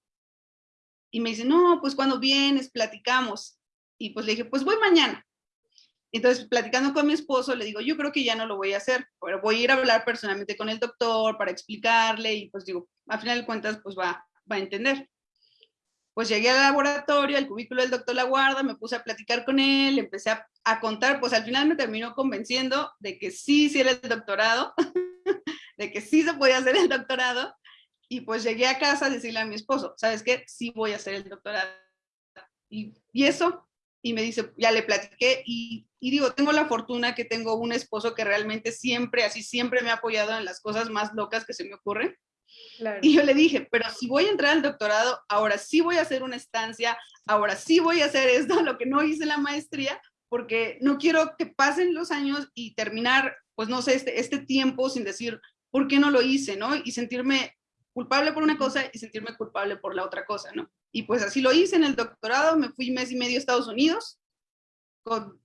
Y me dice, no, pues cuando vienes, platicamos. Y pues le dije, pues voy mañana. Entonces, platicando con mi esposo, le digo, yo creo que ya no lo voy a hacer, pero voy a ir a hablar personalmente con el doctor para explicarle y pues digo, a final de cuentas, pues va, va a entender. Pues llegué al laboratorio, al cubículo del doctor La Guarda, me puse a platicar con él, empecé a, a contar, pues al final me terminó convenciendo de que sí, sí era el doctorado, de que sí se podía hacer el doctorado, y pues llegué a casa a decirle a mi esposo, ¿sabes qué? Sí voy a hacer el doctorado. Y, y eso, y me dice, ya le platiqué, y, y, digo, tengo la fortuna que tengo un esposo que realmente siempre, así siempre me ha apoyado en las cosas más locas que se me ocurren. Y yo le dije, pero si voy a entrar al doctorado, ahora sí voy a hacer una estancia, ahora sí voy a hacer esto, lo que no hice en la maestría, porque no quiero que pasen los años y terminar, pues no sé, este, este tiempo sin decir, ¿por qué no lo hice? ¿no? Y sentirme culpable por una cosa y sentirme culpable por la otra cosa, ¿no? Y pues así lo hice en el doctorado, me fui mes y medio a Estados Unidos, con,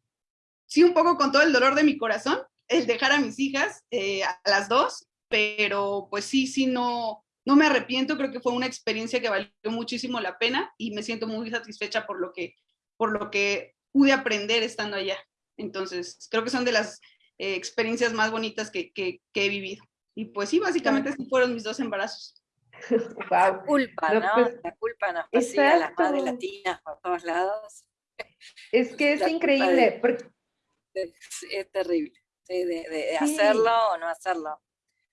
sí un poco con todo el dolor de mi corazón, el dejar a mis hijas, eh, a las dos, pero pues sí, sí, no, no me arrepiento, creo que fue una experiencia que valió muchísimo la pena y me siento muy satisfecha por lo que, por lo que pude aprender estando allá. Entonces, creo que son de las eh, experiencias más bonitas que, que, que, he vivido. Y pues sí, básicamente sí fueron mis dos embarazos. La culpa, ¿no? Pues, la culpa nos persigue a las madres latinas por todos lados. Es que es increíble. Es, terrible, de, hacerlo o no hacerlo.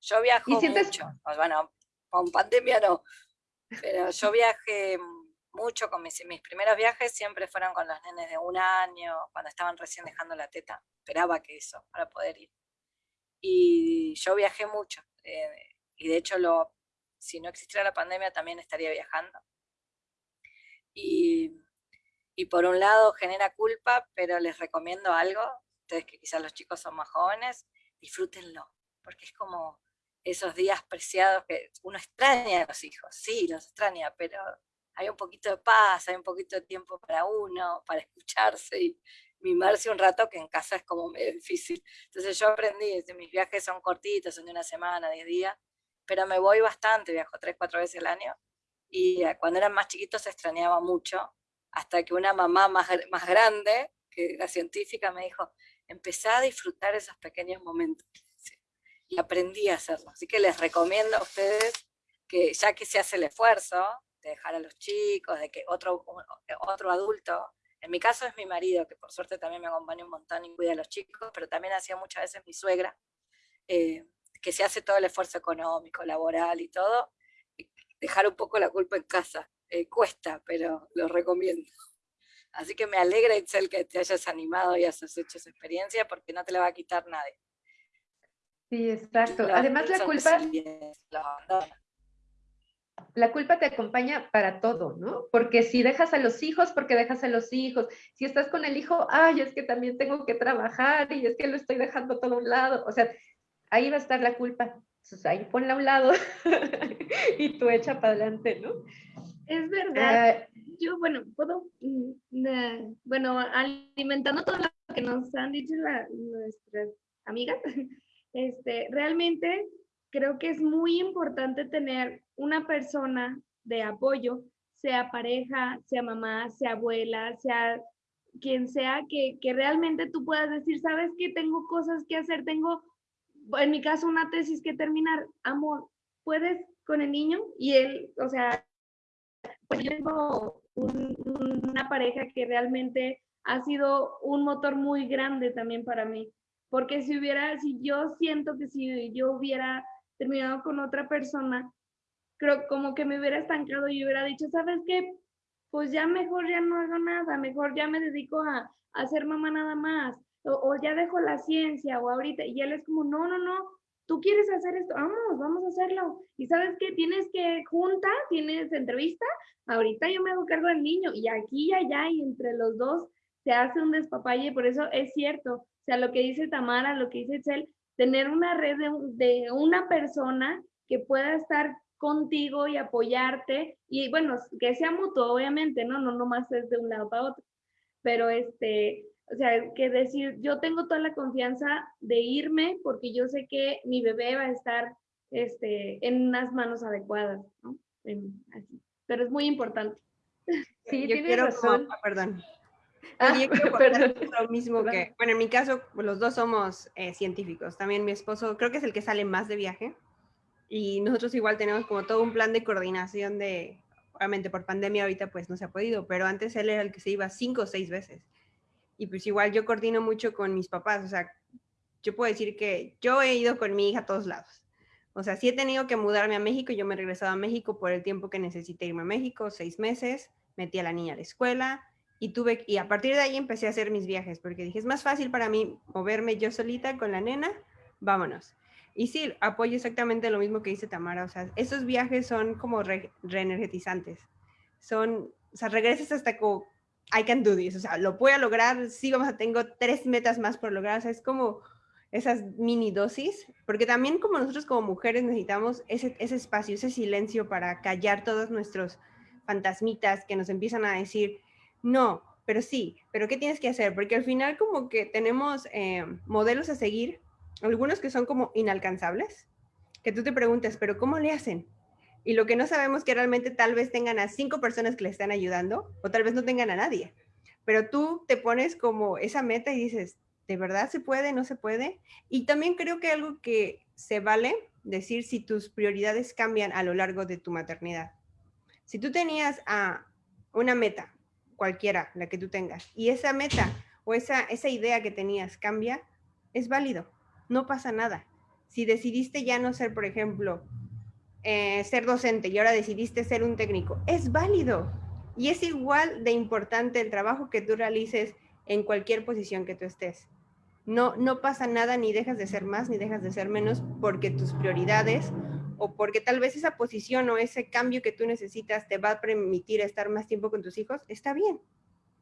Yo viajo mucho, bueno, con pandemia no, pero yo viajé mucho con mis, mis primeros viajes, siempre fueron con los nenes de un año, cuando estaban recién dejando la teta, esperaba que eso, para poder ir. Y yo viajé mucho, eh, y de hecho lo, si no existiera la pandemia también estaría viajando. Y, por un lado genera culpa, pero les recomiendo algo, ustedes que quizás los chicos son más jóvenes, disfrútenlo, porque es como esos días preciados que uno extraña a los hijos, sí, los extraña, pero hay un poquito de paz, hay un poquito de tiempo para uno, para escucharse y mimarse un rato que en casa es como medio difícil. Entonces yo aprendí, mis viajes son cortitos, son de una semana, diez días, pero me voy bastante, viajo tres, cuatro veces al año, y eh, cuando eran más chiquitos se extrañaba mucho, hasta que una mamá más, más grande, que era científica, me dijo, empezá a disfrutar esos pequeños momentos. Y aprendí a hacerlo. Así que les recomiendo a ustedes que ya que se hace el esfuerzo de dejar a los chicos, de que otro, otro adulto, en mi caso es mi marido, que por suerte también me acompaña un montón y cuida a los chicos, pero también hacía muchas veces mi suegra, eh, que se hace todo el esfuerzo económico, laboral y todo, dejar un poco la culpa en casa. Eh, cuesta, pero lo recomiendo. Así que me alegra, Itzel, que te hayas animado y hayas hecho esa experiencia, porque no te la va a quitar nadie. Sí, exacto. Además, la culpa... La culpa te acompaña para todo, ¿no? Porque si dejas a los hijos, porque dejas a los hijos. Si estás con el hijo, ay, es que también tengo que trabajar y es que lo estoy dejando todo a un lado. O sea, ahí va a estar la culpa. Entonces ahí ponla a un lado y tú echa para adelante, ¿no? Es verdad. Ah, Yo, bueno, puedo, mm, bueno, alimentando todo lo que nos han dicho nuestras amigas, este, realmente creo que es muy importante tener una persona de apoyo, sea pareja, sea mamá, sea abuela, sea quien sea, que, que realmente tú puedas decir, sabes que tengo cosas que hacer, tengo en mi caso, una tesis que terminar, amor, ¿puedes con el niño? Y él, o sea, pues yo tengo una pareja que realmente ha sido un motor muy grande también para mí. Porque si hubiera, si yo siento que si yo hubiera terminado con otra persona, creo como que me hubiera estancado y hubiera dicho, ¿sabes qué? Pues ya mejor ya no hago nada, mejor ya me dedico a, a ser mamá nada más o, ya dejo la ciencia o ahorita, y él es como, no, no, no, tú quieres hacer esto, vamos, vamos a hacerlo. Y sabes que tienes que junta, tienes entrevista, ahorita yo me hago cargo del niño y aquí y allá y entre los dos se hace un despapalle, por eso es cierto, sea, lo que dice Tamara, lo que dice Excel, tener una red de, de una persona que pueda estar contigo y apoyarte y bueno, que sea mutuo, obviamente, ¿no? No nomás es de un lado para otro, pero este, o sea, que decir, yo tengo toda la confianza de irme porque yo sé que mi bebé va a estar este, en unas manos adecuadas, ¿no? Pero es muy importante. Sí, yo quiero, razón. Perdón. Ah, yo quiero lo mismo que, bueno, en mi caso, los dos somos eh, científicos. También mi esposo creo que es el que sale más de viaje y nosotros igual tenemos como todo un plan de coordinación de, obviamente por pandemia ahorita pues no se ha podido, pero antes él era el que se iba cinco o seis veces. Y pues igual yo coordino mucho con mis papás, o sea, yo puedo decir que yo he ido con mi hija a todos lados. O sea, si he tenido que mudarme a México, yo me he regresado a México por el tiempo que necesité irme a México, seis meses, metí a la niña a la escuela y tuve, y a partir de ahí empecé a hacer mis viajes, porque dije, es más fácil para mí moverme yo solita con la nena, vámonos. Y sí, apoyo exactamente lo mismo que dice Tamara. O sea, esos viajes son como reenergetizantes. Son, o sea, regresas hasta como, I can do this. O sea, lo puedo lograr. Sí, vamos a, tengo tres metas más por lograr. O sea, es como esas mini dosis. Porque también como nosotros como mujeres necesitamos ese, ese espacio, ese silencio para callar todos nuestros fantasmitas que nos empiezan a decir, no, pero sí, pero ¿qué tienes que hacer? Porque al final como que tenemos eh, modelos a seguir algunos que son como inalcanzables, que tú te preguntas, pero ¿cómo le hacen? Y lo que no sabemos que realmente tal vez tengan a cinco personas que le están ayudando o tal vez no tengan a nadie. Pero tú te pones como esa meta y dices, ¿de verdad se puede? ¿No se puede? Y también creo que algo que se vale decir si tus prioridades cambian a lo largo de tu maternidad. Si tú tenías a una meta, cualquiera, la que tú tengas, y esa meta o esa, esa idea que tenías cambia, es válido no pasa nada. Si decidiste ya no ser, por ejemplo, eh, ser docente y ahora decidiste ser un técnico, es válido. Y es igual de importante el trabajo que tú realices en cualquier posición que tú estés. No, no pasa nada, ni dejas de ser más, ni dejas de ser menos, porque tus prioridades o porque tal vez esa posición o ese cambio que tú necesitas te va a permitir estar más tiempo con tus hijos, está bien.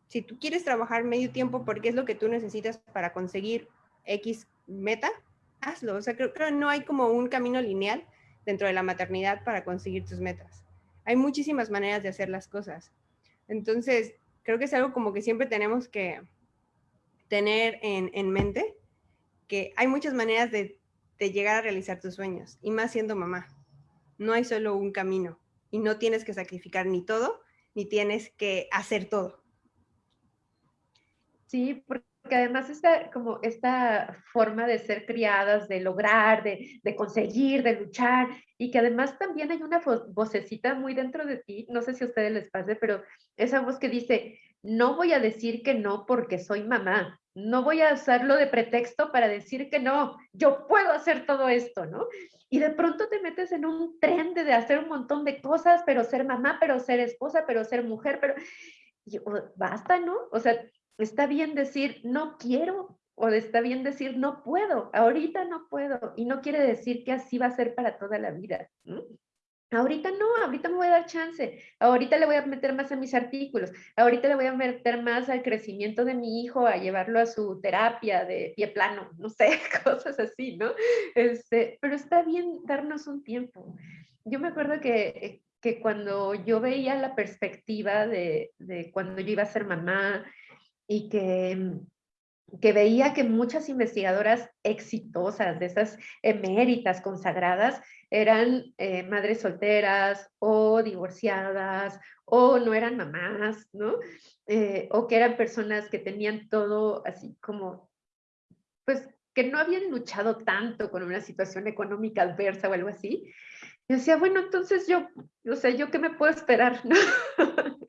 Si tú quieres trabajar medio tiempo porque es lo que tú necesitas para conseguir X meta, hazlo. O sea, creo que no hay como un camino lineal dentro de la maternidad para conseguir tus metas. Hay muchísimas maneras de hacer las cosas. Entonces, creo que es algo como que siempre tenemos que tener en, mente que hay muchas maneras de, de llegar a realizar tus sueños, y más siendo mamá. No hay solo un camino y no tienes que sacrificar ni todo, ni tienes que hacer todo. Sí, porque porque además esta, como esta forma de ser criadas, de lograr, de, de, conseguir, de luchar, y que además también hay una vocecita muy dentro de ti, no sé si a ustedes les pase, pero esa voz que dice, no voy a decir que no porque soy mamá, no voy a usarlo de pretexto para decir que no, yo puedo hacer todo esto, ¿no? Y de pronto te metes en un tren de, hacer un montón de cosas, pero ser mamá, pero ser esposa, pero ser mujer, pero... basta, ¿no? O sea, está bien decir no quiero o está bien decir no puedo, ahorita no puedo y no quiere decir que así va a ser para toda la vida. Ahorita no, ahorita me voy a dar chance, ahorita le voy a meter más a mis artículos, ahorita le voy a meter más al crecimiento de mi hijo, a llevarlo a su terapia de pie plano, no sé, cosas así, ¿no? Este, pero está bien darnos un tiempo. Yo me acuerdo que, que cuando yo veía la perspectiva de, de cuando yo iba a ser mamá, y que, mm, que veía que muchas investigadoras exitosas, de esas eméritas consagradas, eran eh, madres solteras o divorciadas o no eran mamás, ¿no? Eh, o que eran personas que tenían todo así como, pues que no habían luchado tanto con una situación económica adversa o algo así. Yo decía, bueno, entonces yo, o sea, ¿yo qué me puedo esperar? ¿no?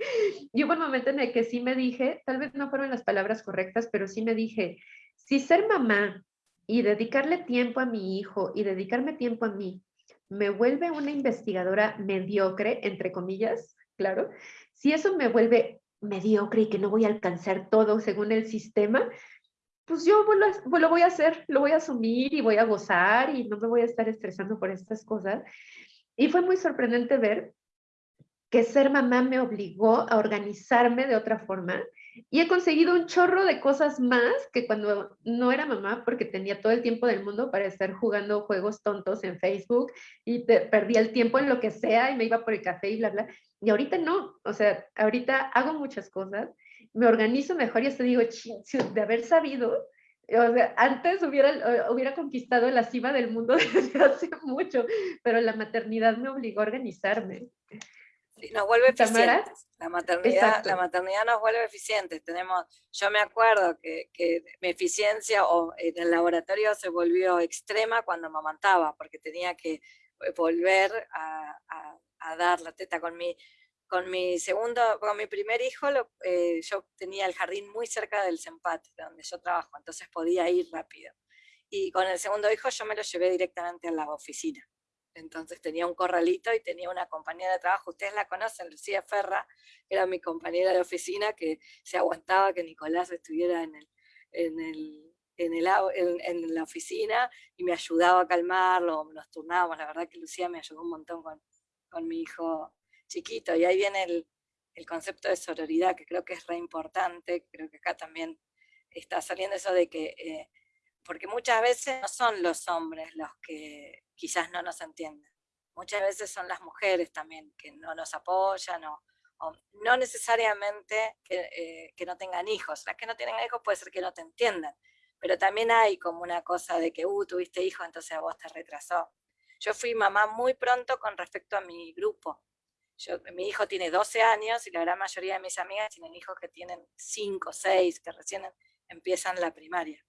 y hubo un momento en el que sí me dije, tal vez no fueron las palabras correctas, pero sí me dije, si ser mamá y dedicarle tiempo a mi hijo y dedicarme tiempo a mí me vuelve una investigadora mediocre, entre comillas, claro, si eso me vuelve mediocre y que no voy a alcanzar todo según el sistema, pues yo lo, lo voy a hacer, lo voy a asumir y voy a gozar y no me voy a estar estresando por estas cosas. Y fue muy sorprendente ver que ser mamá me obligó a organizarme de otra forma Y he conseguido un chorro de cosas más que cuando no era mamá, porque tenía todo el tiempo del mundo para estar jugando juegos tontos en Facebook y perdía el tiempo en lo que sea y me iba por el café y bla, bla. Y ahorita no, o sea, ahorita hago muchas cosas, me organizo mejor y hasta digo, de haber sabido, o sea, antes hubiera, hubiera conquistado la cima del mundo desde hace mucho, pero la maternidad me obligó a organizarme. Sí, nos vuelve eficientes. La maternidad, la maternidad nos vuelve eficientes. Tenemos, yo me acuerdo que, que, mi eficiencia o en el laboratorio se volvió extrema cuando amamantaba, porque tenía que eh, volver a, a, a dar la teta con mi, con mi segundo, con mi primer hijo, eh, yo tenía el jardín muy cerca del Sempate, donde yo trabajo, entonces podía ir rápido. Y con el segundo hijo yo me lo llevé directamente a la oficina. Entonces tenía un corralito y tenía una compañera de trabajo, ustedes la conocen, Lucía Ferra, era mi compañera de oficina que se aguantaba que Nicolás estuviera en, el, en, el, en, el, en, la oficina y me ayudaba a calmarlo, nos turnábamos, la verdad que Lucía me ayudó un montón con, con mi hijo chiquito, y ahí viene el, el concepto de sororidad, que creo que es re importante, creo que acá también está saliendo eso de que, eh, porque muchas veces no son los hombres los que quizás no nos entienden, muchas veces son las mujeres también que no nos apoyan, o, no necesariamente que, eh, que, no tengan hijos, las que no tienen hijos puede ser que no te entiendan, pero también hay como una cosa de que, uh, tuviste hijos, entonces a vos te retrasó. Yo fui mamá muy pronto con respecto a mi grupo, mi hijo tiene 12 años y la gran mayoría de mis amigas tienen hijos que tienen 5, 6, que recién empiezan la primaria.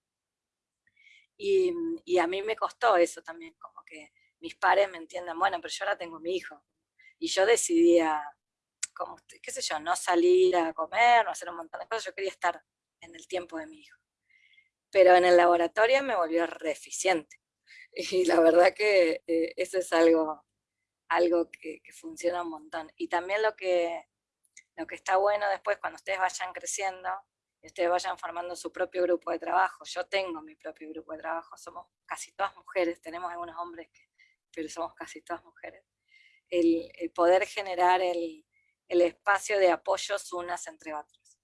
Y, y, a mí me costó eso también, como que mis padres me entiendan, bueno, pero yo ahora tengo mi hijo. Y yo decidía, como, qué sé yo, no salir a comer, no hacer un montón de cosas, yo quería estar en el tiempo de mi hijo. Pero en el laboratorio me volvió re eficiente. Y la verdad que eh, eso es algo algo que, funciona un montón. Y también lo que, lo que está bueno después, cuando ustedes vayan creciendo, y ustedes vayan formando su propio grupo de trabajo, yo tengo mi propio grupo de trabajo, somos casi todas mujeres, tenemos algunos hombres, pero somos casi todas mujeres. El, poder generar el, el, espacio de apoyos unas entre otras.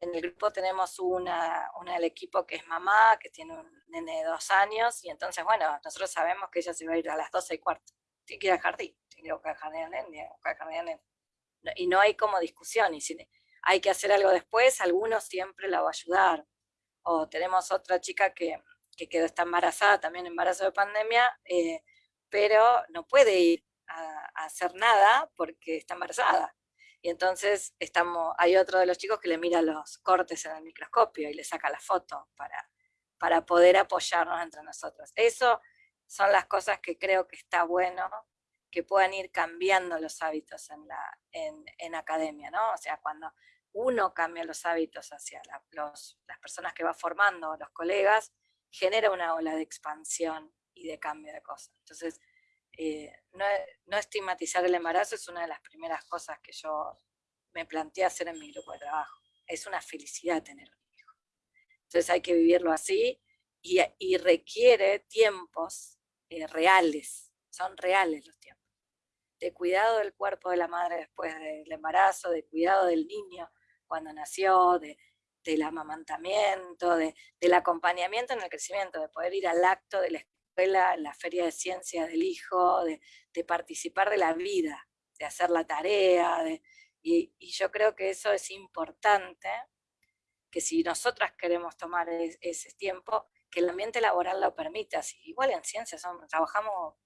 En el grupo tenemos una, una del equipo que es mamá, que tiene un nene de dos años, y entonces, bueno, nosotros sabemos que ella se va a ir a las 12 y cuarto al jardín, tiene que ir al jardín, Y no hay como discusión, y si hay que hacer algo después, alguno siempre la va a ayudar. O tenemos otra chica que, que quedó, está embarazada, también embarazo de pandemia, eh, pero no puede ir a, hacer nada porque está embarazada. Y entonces estamos, hay otro de los chicos que le mira los cortes en el microscopio y le saca la foto para, para poder apoyarnos entre nosotros. Eso son las cosas que creo que está bueno que puedan ir cambiando los hábitos en, la, en, academia, ¿no? O sea, cuando uno cambia los hábitos hacia las personas que va formando, los colegas, genera una ola de expansión y de cambio de cosas. Entonces, eh, no, no, estigmatizar el embarazo es una de las primeras cosas que yo me planteé hacer en mi grupo de trabajo. Es una felicidad tener un hijo. Entonces hay que vivirlo así y, y requiere tiempos eh, reales, son reales los tiempos, de cuidado del cuerpo de la madre después del embarazo, de cuidado del niño cuando nació, de, del amamantamiento, de, del acompañamiento en el crecimiento, de poder ir al acto de la escuela, la feria de ciencias del hijo, de, de participar de la vida, de hacer la tarea, y, y, yo creo que eso es importante, que si nosotras queremos tomar ese tiempo, que el ambiente laboral lo permita. Así, igual en ciencias trabajamos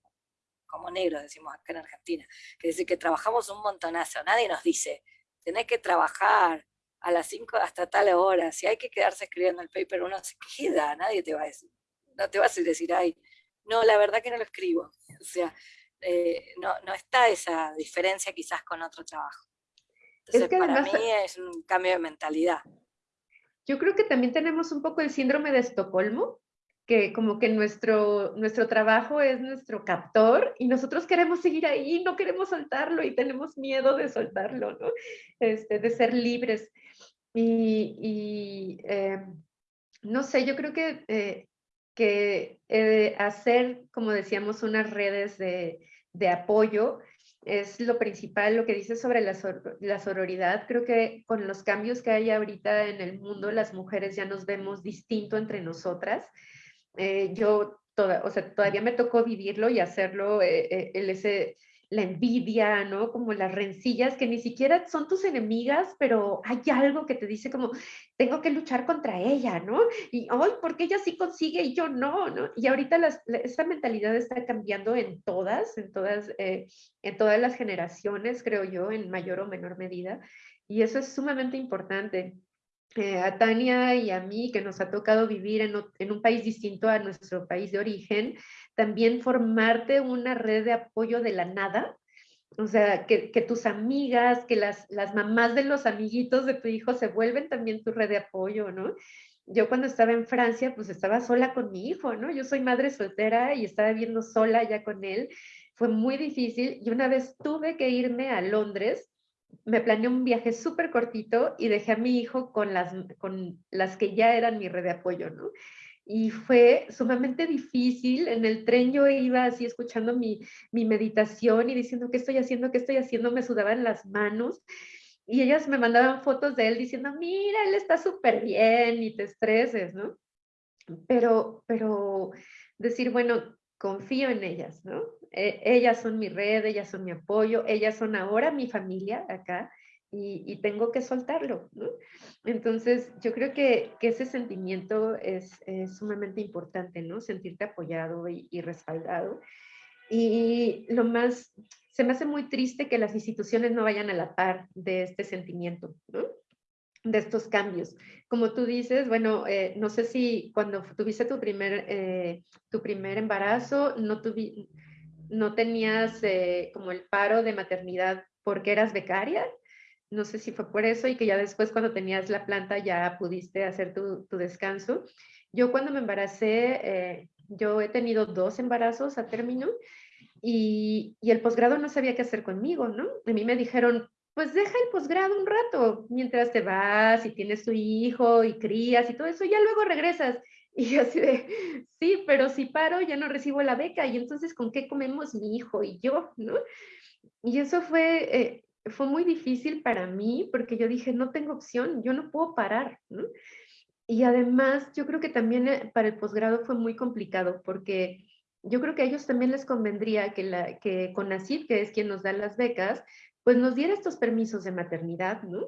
como negros, decimos acá en Argentina, que decir que trabajamos un montonazo, nadie nos dice, tenés que trabajar a las 5 hasta tal hora, si hay que quedarse escribiendo el paper, uno se queda, nadie te va a decir, no te vas a decir, ay, no, la verdad que no lo escribo, o sea, eh, no, no está esa diferencia quizás con otro trabajo. Entonces, para mí es un cambio de mentalidad. Yo creo que también tenemos un poco el síndrome de Estocolmo, que como que nuestro, nuestro trabajo es nuestro captor y nosotros queremos seguir ahí, no queremos soltarlo y tenemos miedo de soltarlo, ¿no? Este, de ser libres. Y, eh, no sé, yo creo que, eh, que eh, hacer, como decíamos, unas redes de, de apoyo es lo principal, lo que dices sobre la, la, sororidad. Creo que con los cambios que hay ahorita en el mundo, las mujeres ya nos vemos distinto entre nosotras. Eh, yo, toda, o sea, todavía me tocó vivirlo y hacerlo, eh, eh, el, ese, la envidia, ¿no? Como las rencillas que ni siquiera son tus enemigas, pero hay algo que te dice como, tengo que luchar contra ella, ¿no? Y hoy, porque ella sí consigue y yo no, ¿no? Y ahorita las, esta mentalidad está cambiando en todas, en todas, en todas las generaciones, creo yo, en mayor o menor medida. Y eso es sumamente importante. Eh, a Tania y a mí, que nos ha tocado vivir en, un país distinto a nuestro país de origen, también formarte una red de apoyo de la nada, o sea, que, tus amigas, que las, las mamás de los amiguitos de tu hijo se vuelven también tu red de apoyo, ¿no? Yo cuando estaba en Francia, pues estaba sola con mi hijo, ¿no? Yo soy madre soltera y estaba viviendo sola ya con él. Fue muy difícil y una vez tuve que irme a Londres, me planeé un viaje súper cortito y dejé a mi hijo con las, con las que ya eran mi red de apoyo, ¿no? y fue sumamente difícil. En el tren yo iba así escuchando mi, meditación y diciendo, ¿qué estoy haciendo? ¿Qué estoy haciendo? Me sudaban las manos. Y ellas me mandaban fotos de él diciendo, mira, él está súper bien, y te estreses, ¿no? Pero, pero decir, bueno, confío en ellas, ¿no? E, ellas son mi red, ellas son mi apoyo, ellas son ahora mi familia acá y, tengo que soltarlo, ¿no? Entonces, yo creo que, ese sentimiento es, sumamente importante, ¿no? Sentirte apoyado y, respaldado. Y lo más, se me hace muy triste que las instituciones no vayan a la par de este sentimiento, ¿no? De estos cambios. Como tú dices, bueno, eh, no sé si cuando tuviste tu primer, eh, tu primer embarazo, no, no tenías eh, como el paro de maternidad porque eras becaria no sé si fue por eso y que ya después cuando tenías la planta ya pudiste hacer tu, descanso. Yo cuando me embaracé, yo he tenido dos embarazos a término y, el posgrado no sabía qué hacer conmigo, ¿no? A mí me dijeron, pues deja el posgrado un rato, mientras te vas y tienes tu hijo y crías y todo eso, ya luego regresas. Y así de, sí, pero si paro ya no recibo la beca y entonces ¿con qué comemos mi hijo y yo, no? Y eso fue, eh, fue muy difícil para mí porque yo dije, no tengo opción, yo no puedo parar. Y además, yo creo que también eh, para el posgrado fue muy complicado porque yo creo que a ellos también les convendría que, la, que CONACYT, que es quien nos da las becas, pues nos diera estos permisos de maternidad, ¿no?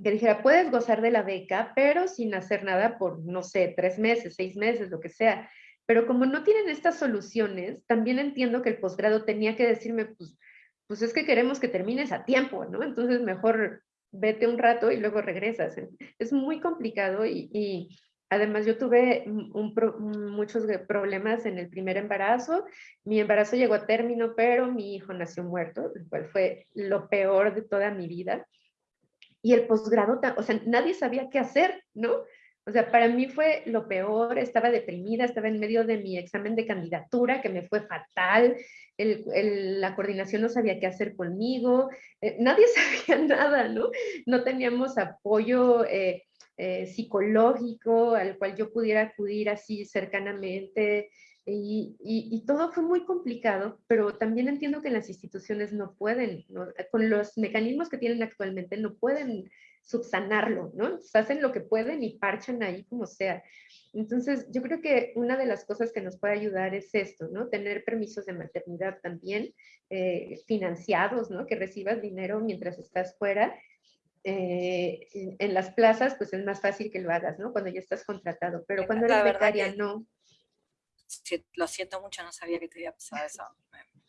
Que dijera, puedes gozar de la beca, pero sin hacer nada por, no sé, tres meses, seis meses, lo que sea. Pero como no tienen estas soluciones, también entiendo que el posgrado tenía que decirme, pues, pues es que queremos que termines a tiempo, ¿no? Entonces mejor vete un rato y luego regresas. Es muy complicado y, además yo tuve muchos problemas en el primer embarazo. Mi embarazo llegó a término, pero mi hijo nació muerto, lo cual fue lo peor de toda mi vida. Y el posgrado, o sea, nadie sabía qué hacer, ¿no? O sea, para mí fue lo peor, estaba deprimida, estaba en medio de mi examen de candidatura, que me fue fatal, la coordinación no sabía qué hacer conmigo, eh, nadie sabía nada, ¿no? No teníamos apoyo eh, eh, psicológico al cual yo pudiera acudir así cercanamente. Y, todo fue muy complicado, pero también entiendo que las instituciones no pueden, con los mecanismos que tienen actualmente, no pueden subsanarlo, ¿no? hacen lo que pueden y parchan ahí como sea. Entonces, yo creo que una de las cosas que nos puede ayudar es esto, ¿no? Tener permisos de maternidad también eh, financiados, ¿no? Que recibas dinero mientras estás fuera. Eh, en, las plazas, pues es más fácil que lo hagas, ¿no? Cuando ya estás contratado, pero cuando eres becaria, no. lo siento mucho, no sabía que te había pasado eso.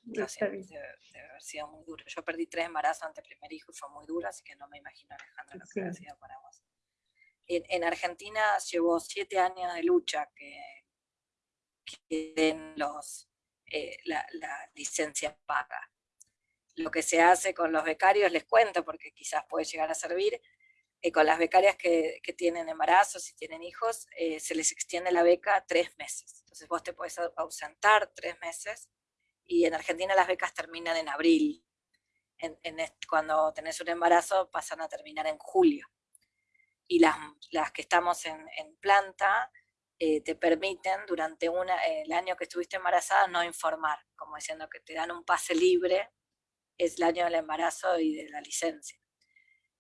Lo siento, debe, haber sido muy duro. Yo perdí tres embarazos ante el primer hijo y fue muy duro, así que no me imagino, Alejandra, lo que ha sido para vos en, Argentina llevó siete años de lucha que, den los, eh, la, licencia paga. Lo que se hace con los becarios, les cuento, porque quizás puede llegar a servir, eh, con las becarias que, tienen embarazos y tienen hijos, eh, se les extiende la beca tres meses. Entonces vos te puedes ausentar tres meses, y en Argentina las becas terminan en abril. cuando tenés un embarazo pasan a terminar en julio y las, las que estamos en, en planta eh, te permiten durante una, el año que estuviste embarazada no informar, como diciendo que te dan un pase libre es el año del embarazo y de la licencia.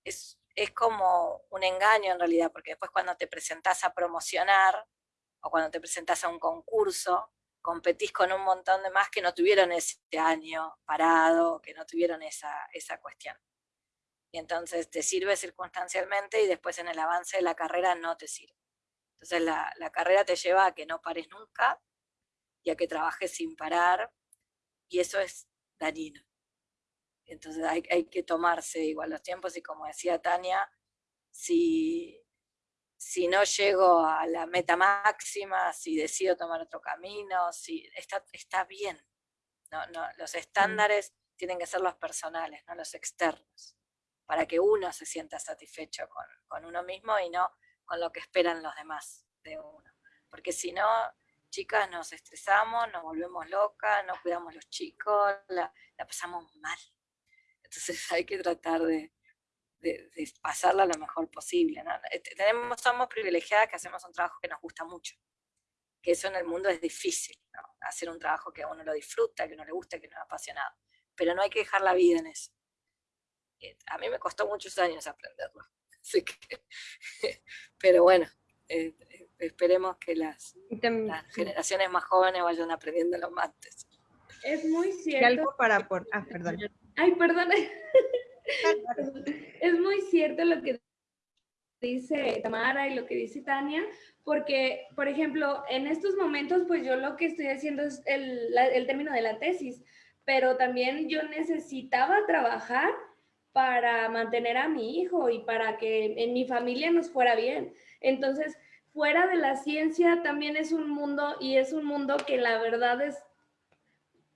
Es, es como un engaño en realidad, porque después cuando te presentás a promocionar o cuando te presentás a un concurso, competís con un montón de más que no tuvieron ese año parado, que no tuvieron esa, esa cuestión. Y entonces te sirve circunstancialmente y después en el avance de la carrera no te sirve. Entonces la, la carrera te lleva a que no pares nunca y a que trabajes sin parar y eso es dañino. Entonces hay, hay que tomarse igual los tiempos y como decía Tania, si, si no llego a la meta máxima, si decido tomar otro camino, si está, está bien. No, no, los estándares tienen que ser los personales, no los externos, para que uno se sienta satisfecho con, con uno mismo y no con lo que esperan los demás de uno. Porque si no, chicas, nos estresamos, nos volvemos locas, no cuidamos los chicos, la, la pasamos mal. Entonces hay que tratar de, de, pasarla lo mejor posible. Eh, tenemos, somos privilegiadas que hacemos un trabajo que nos gusta mucho, que eso en el mundo es difícil, hacer un trabajo que a uno lo disfruta, que uno le gusta, que uno es apasionado, pero no hay que dejar la vida en eso. Eh, a mí me costó muchos años aprenderlo, pero bueno, eh, esperemos que las, las, generaciones más jóvenes vayan aprendiendo los antes. Es muy cierto. algo para por... Ah, perdón. Ay, perdón. es muy cierto lo que dice Tamara y lo que dice Tania, porque, por ejemplo, en estos momentos, pues yo lo que estoy haciendo es el, el término de la tesis, pero también yo necesitaba trabajar para mantener a mi hijo y para que en mi familia nos fuera bien. Entonces, fuera de la ciencia también es un mundo y es un mundo que la verdad es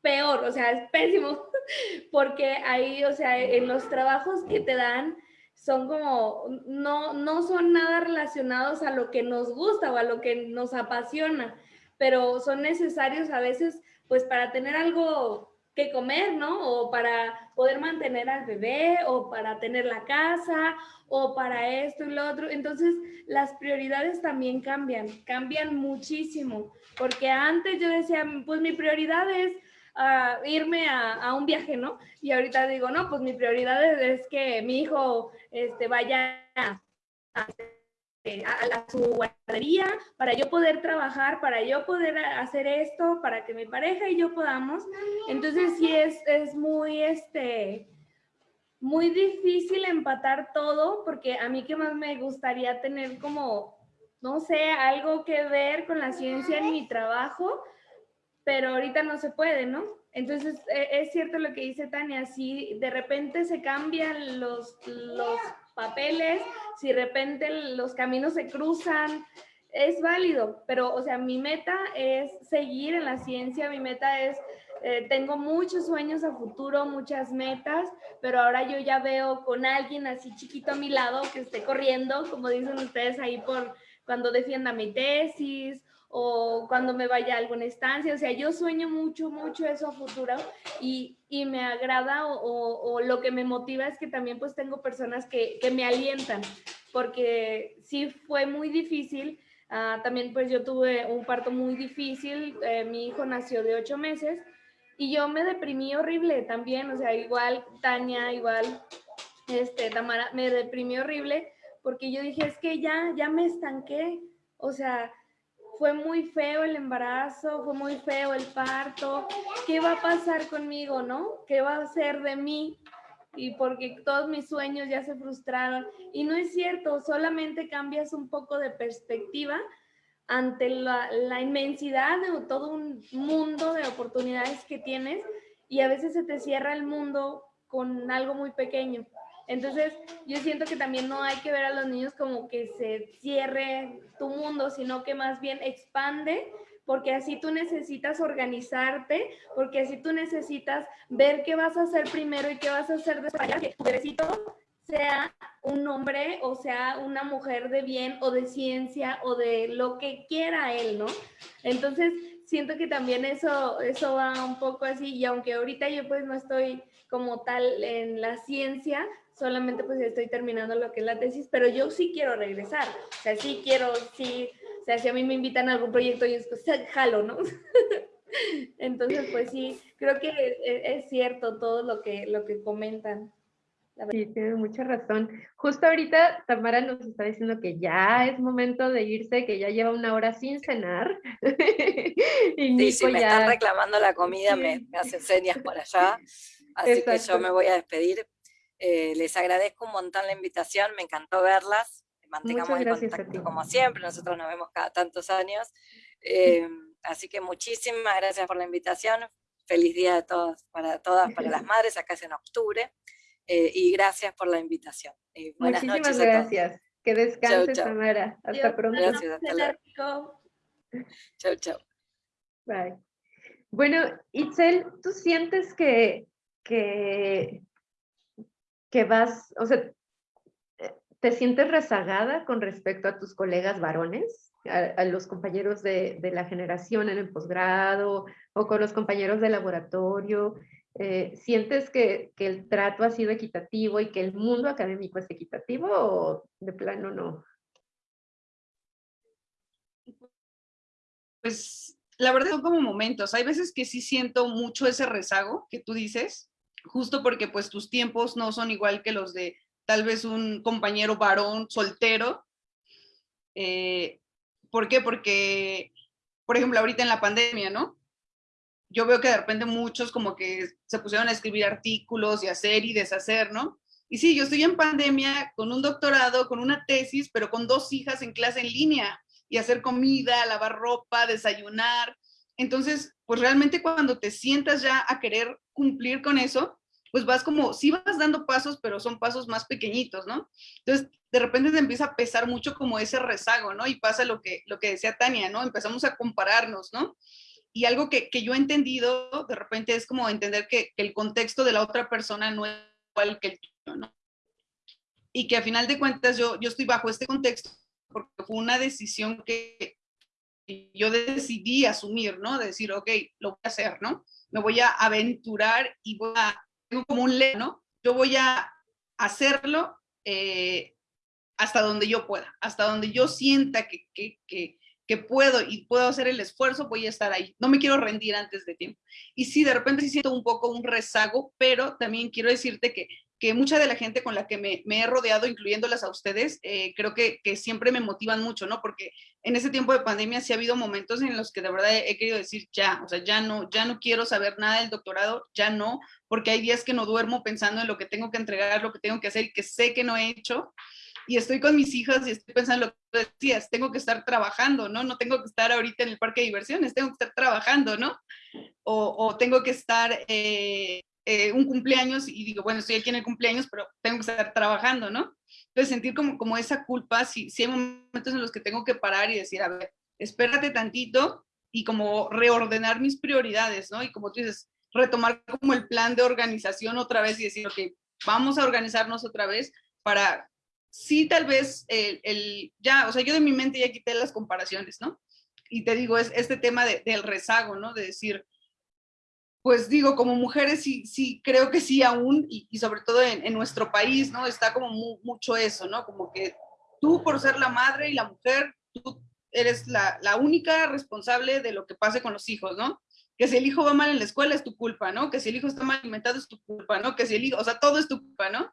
peor, o sea, es pésimo, porque ahí, o sea, en los trabajos que te dan son como, no, no son nada relacionados a lo que nos gusta o a lo que nos apasiona, pero son necesarios a veces, pues, para tener algo que comer, ¿no? O para poder mantener al bebé, o para tener la casa, o para esto y lo otro. Entonces, las prioridades también cambian, cambian muchísimo, porque antes yo decía, pues mi prioridad es a irme a, un viaje, ¿no? Y ahorita digo, no, pues mi prioridad es, que mi hijo este, vaya a, a, su guardería para yo poder trabajar, para yo poder hacer esto, para que mi pareja y yo podamos. Entonces sí es, es muy, este, muy difícil empatar todo porque a mí que más me gustaría tener como, no sé, algo que ver con la ciencia en mi trabajo, pero ahorita no se puede, ¿no? Entonces, e, es cierto lo que dice Tania, si de repente se cambian los, los papeles, si de repente los caminos se cruzan, es válido, pero, o sea, mi meta es seguir en la ciencia, mi meta es, eh, tengo muchos sueños a futuro, muchas metas, pero ahora yo ya veo con alguien así chiquito a mi lado que esté corriendo, como dicen ustedes ahí por cuando defienda mi tesis o cuando me vaya a alguna estancia. O sea, yo sueño mucho, mucho eso a futuro y, y me agrada o, o, lo que me motiva es que también pues tengo personas que, que me alientan, porque sí fue muy difícil. Uh, también pues yo tuve un parto muy difícil, eh, mi hijo nació de ocho meses y yo me deprimí horrible también, o sea, igual Tania, igual este, Tamara, me deprimí horrible porque yo dije, es que ya, ya me estanqué, o sea, fue muy feo el embarazo, fue muy feo el parto, ¿qué va a pasar conmigo, no? ¿Qué va a ser de mí? Y porque todos mis sueños ya se frustraron. Y no es cierto, solamente cambias un poco de perspectiva ante la, la inmensidad de todo un mundo de oportunidades que tienes y a veces se te cierra el mundo con algo muy pequeño. Entonces, yo siento que también no hay que ver a los niños como que se cierre tu mundo, sino que más bien expande, porque así tú necesitas organizarte, porque así tú necesitas ver qué vas a hacer primero y qué vas a hacer después, que tu bebecito sea un hombre o sea una mujer de bien o de ciencia o de lo que quiera él, ¿no? Entonces, siento que también eso, eso va un poco así, y aunque ahorita yo pues no estoy como tal en la ciencia, solamente pues estoy terminando lo que es la tesis, pero yo sí quiero regresar, o sea, sí quiero, sí, o sea, si a mí me invitan a algún proyecto, yo pues jalo, ¿no? Entonces, pues sí, creo que e, es, cierto todo lo que, lo que comentan. Sí, tiene mucha razón. Justo ahorita Tamara nos está diciendo que ya es momento de irse, que ya lleva una hora sin cenar. y sí, si me están reclamando la comida, me, me, hacen señas por allá. Así que yo me voy a despedir. Eh, les agradezco un montón la invitación, me encantó verlas. Mantengamos el contacto como siempre, nosotros nos vemos cada tantos años. Eh, así que muchísimas gracias por la invitación. Feliz día de todos, para todas, para las madres, acá es en octubre. Eh, y gracias por la invitación. buenas Muchísimas gracias. Que descanses, Tamara. Hasta pronto. Gracias, hasta luego. Chau, chau. Bye. Bueno, Itzel, ¿tú sientes que, que, que vas, o sea, te sientes rezagada con respecto a tus colegas varones, a, los compañeros de, de, la generación en el posgrado o con los compañeros de laboratorio? Eh, ¿Sientes que, que, el trato ha sido equitativo y que el mundo académico es equitativo o de plano no? Pues la verdad son como momentos. Hay veces que sí siento mucho ese rezago que tú dices, justo porque pues tus tiempos no son igual que los de tal vez un compañero varón soltero. Eh, ¿Por qué? Porque, por ejemplo, ahorita en la pandemia, ¿no? yo veo que de repente muchos como que se pusieron a escribir artículos y hacer y deshacer, ¿no? Y sí, yo estoy en pandemia con un doctorado, con una tesis, pero con dos hijas en clase en línea y hacer comida, lavar ropa, desayunar. Entonces, pues realmente cuando te sientas ya a querer cumplir con eso, pues vas como, sí vas dando pasos, pero son pasos más pequeñitos, ¿no? Entonces, de repente te empieza a pesar mucho como ese rezago, ¿no? Y pasa lo que, lo que decía Tania, ¿no? Empezamos a compararnos, ¿no? y algo que, que, yo he entendido de repente es como entender que, el contexto de la otra persona no es igual que el tuyo, ¿no? Y que a final de cuentas yo, yo estoy bajo este contexto porque fue una decisión que yo decidí asumir, ¿no? De decir, ok, lo voy a hacer, ¿no? Me voy a aventurar y voy a, como un lema, ¿no? Yo voy a hacerlo eh, hasta donde yo pueda, hasta donde yo sienta que, que, que, que puedo y puedo hacer el esfuerzo, voy a estar ahí. No me quiero rendir antes de tiempo. Y sí, de repente sí siento un poco un rezago, pero también quiero decirte que, que mucha de la gente con la que me, he rodeado, incluyéndolas a ustedes, eh, creo que, siempre me motivan mucho, ¿no? Porque en ese tiempo de pandemia sí ha habido momentos en los que de verdad he, querido decir ya, o sea, ya no, ya no quiero saber nada del doctorado, ya no, porque hay días que no duermo pensando en lo que tengo que entregar, lo que tengo que hacer y que sé que no he hecho y estoy con mis hijas y estoy pensando lo que decías, tengo que estar trabajando, ¿no? No tengo que estar ahorita en el parque de diversiones, tengo que estar trabajando, ¿no? O, o tengo que estar eh, eh, un cumpleaños y digo, bueno, estoy aquí en el cumpleaños, pero tengo que estar trabajando, ¿no? Entonces sentir como, como esa culpa, si, si hay momentos en los que tengo que parar y decir, a ver, espérate tantito y como reordenar mis prioridades, ¿no? Y como tú dices, retomar como el plan de organización otra vez y decir, ok, vamos a organizarnos otra vez para sí tal vez el, ya, o sea, yo de mi mente ya quité las comparaciones, ¿no? Y te digo, es este tema del rezago, ¿no? De decir, pues digo, como mujeres sí, sí, creo que sí aún, y, sobre todo en, nuestro país, ¿no? Está como mucho eso, ¿no? Como que tú por ser la madre y la mujer, tú eres la, la única responsable de lo que pase con los hijos, ¿no? Que si el hijo va mal en la escuela es tu culpa, ¿no? Que si el hijo está mal alimentado es tu culpa, ¿no? Que si el hijo, o sea, todo es tu culpa, ¿no?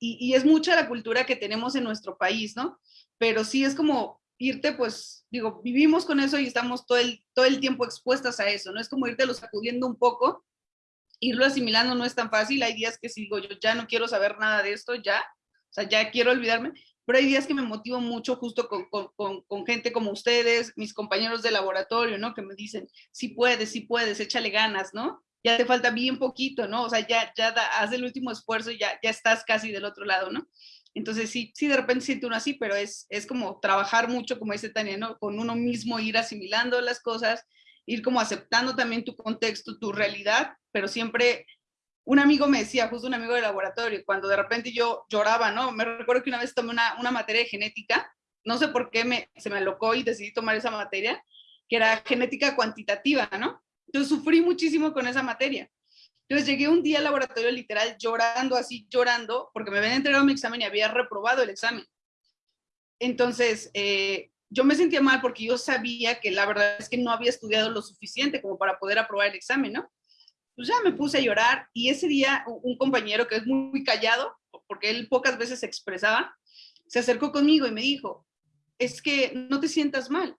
y, es mucha la cultura que tenemos en nuestro país, ¿no? Pero sí es como irte, pues, digo, vivimos con eso y estamos todo el, todo el tiempo expuestas a eso, ¿no? Es como irte lo sacudiendo un poco, irlo asimilando no es tan fácil, hay días que si digo, yo ya no quiero saber nada de esto, ya, o sea, ya quiero olvidarme, pero hay días que me motivo mucho justo con, con, con, gente como ustedes, mis compañeros de laboratorio, ¿no? Que me dicen, sí puedes, sí puedes, échale ganas, ¿no? ya te falta bien poquito, ¿no? O sea, ya, ya haz el último esfuerzo y ya, ya estás casi del otro lado, ¿no? Entonces sí, sí, de repente siento uno así, pero es, es como trabajar mucho, como dice Tania, ¿no? Con uno mismo, ir asimilando las cosas, ir como aceptando también tu contexto, tu realidad, pero siempre, un amigo me decía, justo un amigo de laboratorio, cuando de repente yo lloraba, ¿no? Me recuerdo que una vez tomé una, una materia de genética, no sé por qué me, se me alocó y decidí tomar esa materia, que era genética cuantitativa, ¿no? Entonces sufrí muchísimo con esa materia. Entonces llegué un día al laboratorio literal llorando, así llorando, porque me habían entregado mi examen y había reprobado el examen. Entonces, eh, yo me sentía mal porque yo sabía que la verdad es que no había estudiado lo suficiente como para poder aprobar el examen, ¿no? Pues ya me puse a llorar y ese día un compañero que es muy callado, porque él pocas veces se expresaba, se acercó conmigo y me dijo, es que no te sientas mal,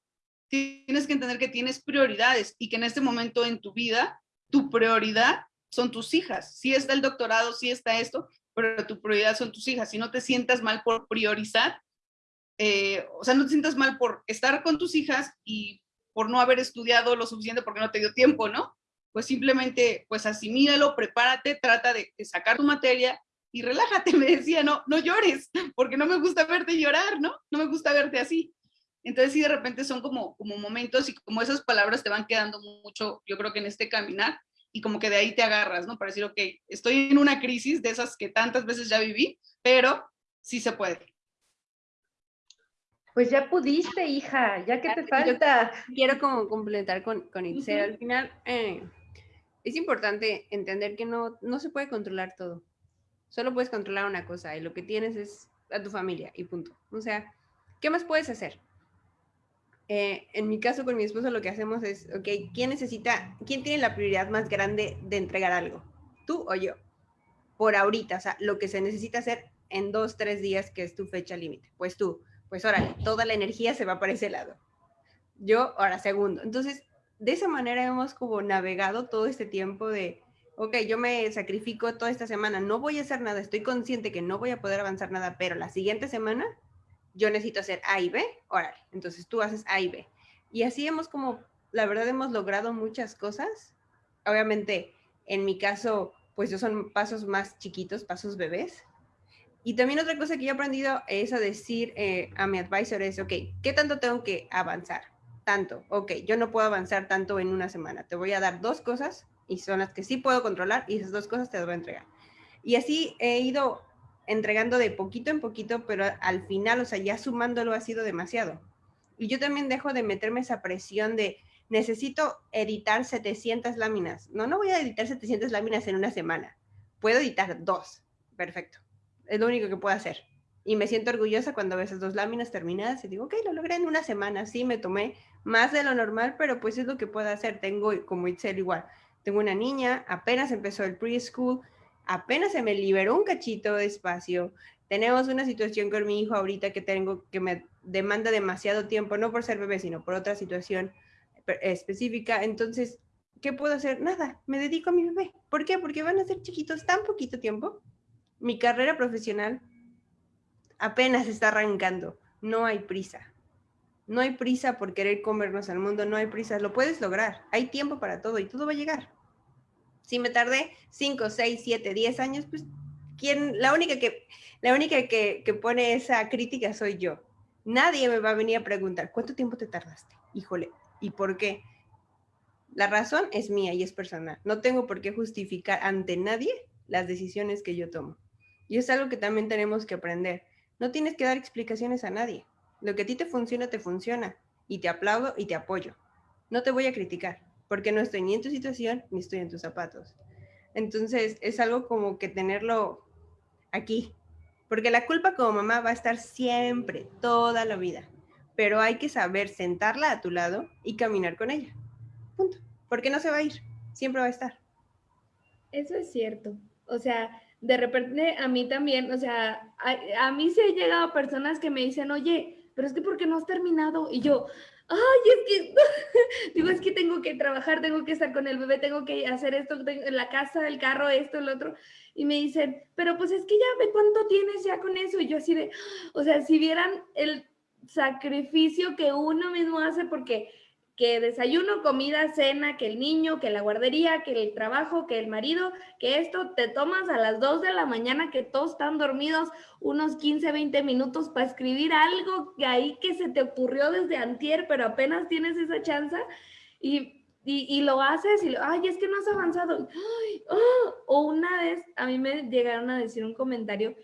tienes que entender que tienes prioridades y que en este momento en tu vida, tu prioridad son tus hijas. Sí está el doctorado, sí está esto, pero tu prioridad son tus hijas. Si no te sientas mal por priorizar, eh, o sea, no te sientas mal por estar con tus hijas y por no haber estudiado lo suficiente porque no te dio tiempo, ¿no? Pues simplemente, pues asimílalo, prepárate, trata de, sacar tu materia y relájate, me decía, no, no llores, porque no me gusta verte llorar, ¿no? No me gusta verte así. Entonces sí, de repente son como, como momentos y como esas palabras te van quedando mucho, yo creo que en este caminar, y como que de ahí te agarras, ¿no? Para decir, ok, estoy en una crisis de esas que tantas veces ya viví, pero sí se puede. Pues ya pudiste, hija, ya que te falta. quiero como complementar con, con Itzel. Al final, eh, es importante entender que no, no se puede controlar todo. Solo puedes controlar una cosa y lo que tienes es a tu familia y punto. O sea, ¿qué más puedes hacer? Eh, en mi caso con mi esposo lo que hacemos es, ok, ¿quién necesita, quién tiene la prioridad más grande de entregar algo? ¿Tú o yo? Por ahorita, o sea, lo que se necesita hacer en dos, tres días, que es tu fecha límite. Pues tú, pues órale, toda la energía se va para ese lado. Yo, ahora segundo. Entonces, de esa manera hemos como navegado todo este tiempo de, ok, yo me sacrifico toda esta semana, no voy a hacer nada, estoy consciente que no voy a poder avanzar nada, pero la siguiente semana yo necesito hacer A y B, órale, entonces tú haces A y B. Y así hemos como, la verdad hemos logrado muchas cosas. Obviamente, en mi caso, pues yo son pasos más chiquitos, pasos bebés. Y también otra cosa que yo he aprendido es a decir eh, a mi advisor es, ok, ¿qué tanto tengo que avanzar? Tanto, ok, yo no puedo avanzar tanto en una semana. Te voy a dar dos cosas y son las que sí puedo controlar y esas dos cosas te las voy a entregar. Y así he ido entregando de poquito en poquito, pero al final, o sea, ya sumándolo ha sido demasiado. Y yo también dejo de meterme esa presión de necesito editar 700 láminas. No, no voy a editar 700 láminas en una semana. Puedo editar dos. Perfecto. Es lo único que puedo hacer. Y me siento orgullosa cuando veo esas dos láminas terminadas y digo, ok, lo logré en una semana. Sí, me tomé más de lo normal, pero pues es lo que puedo hacer. Tengo, como Itzel, igual. Tengo una niña, apenas empezó el preschool, apenas se me liberó un cachito de espacio. Tenemos una situación con mi hijo ahorita que tengo que me demanda demasiado tiempo, no por ser bebé, sino por otra situación específica. Entonces, ¿qué puedo hacer? Nada, me dedico a mi bebé. ¿Por qué? Porque van a ser chiquitos tan poquito tiempo. Mi carrera profesional apenas está arrancando. No hay prisa. No hay prisa por querer comernos al mundo, no hay prisa. Lo puedes lograr. Hay tiempo para todo y todo va a llegar. Si me tardé 5, 6, 7, 10 años, pues ¿quién? la única, que, la única que, que pone esa crítica soy yo. Nadie me va a venir a preguntar, ¿cuánto tiempo te tardaste? Híjole, ¿y por qué? La razón es mía y es personal. No tengo por qué justificar ante nadie las decisiones que yo tomo. Y es algo que también tenemos que aprender. No tienes que dar explicaciones a nadie. Lo que a ti te funciona, te funciona. Y te aplaudo y te apoyo. No te voy a criticar porque no estoy ni en tu situación ni estoy en tus zapatos. Entonces es algo como que tenerlo aquí, porque la culpa como mamá va a estar siempre, toda la vida, pero hay que saber sentarla a tu lado y caminar con ella. Punto. Porque no se va a ir, siempre va a estar. Eso es cierto. O sea, de repente a mí también, o sea, a, a mí se han llegado personas que me dicen, oye, pero es que ¿por qué no has terminado? Y yo, ay, es que, digo, es que tengo que trabajar, tengo que estar con el bebé, tengo que hacer esto, en la casa, el carro, esto, el otro. Y me dicen, pero pues es que ya ve cuánto tienes ya con eso. Y yo así de, o sea, si vieran el sacrificio que uno mismo hace, porque que desayuno, comida, cena, que el niño, que la guardería, que el trabajo, que el marido, que esto te tomas a las 2 de la mañana que todos están dormidos unos 15, 20 minutos para escribir algo que ahí que se te ocurrió desde antier, pero apenas tienes esa chance y, y, lo haces y, ay, es que no has avanzado. ¡Ah! O una vez a mí me llegaron a decir un comentario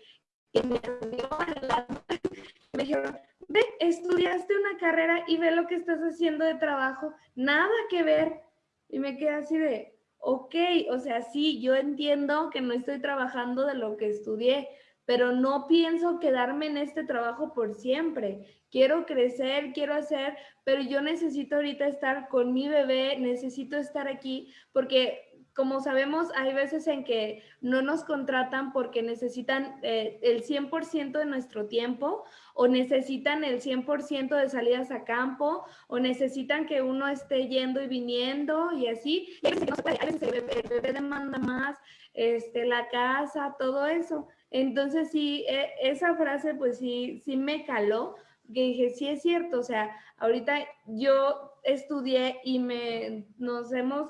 que me dijeron, ve, estudiaste una carrera y ve lo que estás haciendo de trabajo, nada que ver. Y me quedé así de, ok, o sea, sí, yo entiendo que no estoy trabajando de lo que estudié, pero no pienso quedarme en este trabajo por siempre. Quiero crecer, quiero hacer, pero yo necesito ahorita estar con mi bebé, necesito estar aquí, porque como sabemos, hay veces en que no nos contratan porque necesitan eh, el 100% de nuestro tiempo o necesitan el 100% de salidas a campo o necesitan que uno esté yendo y viniendo y así. Y a veces, el, bebé, demanda más, este, la casa, todo eso. Entonces sí, e, esa frase pues sí, sí me caló, que dije, sí es cierto, o sea, ahorita yo estudié y me, nos hemos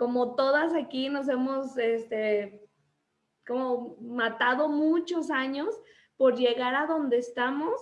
como todas aquí nos hemos este, como matado muchos años por llegar a donde estamos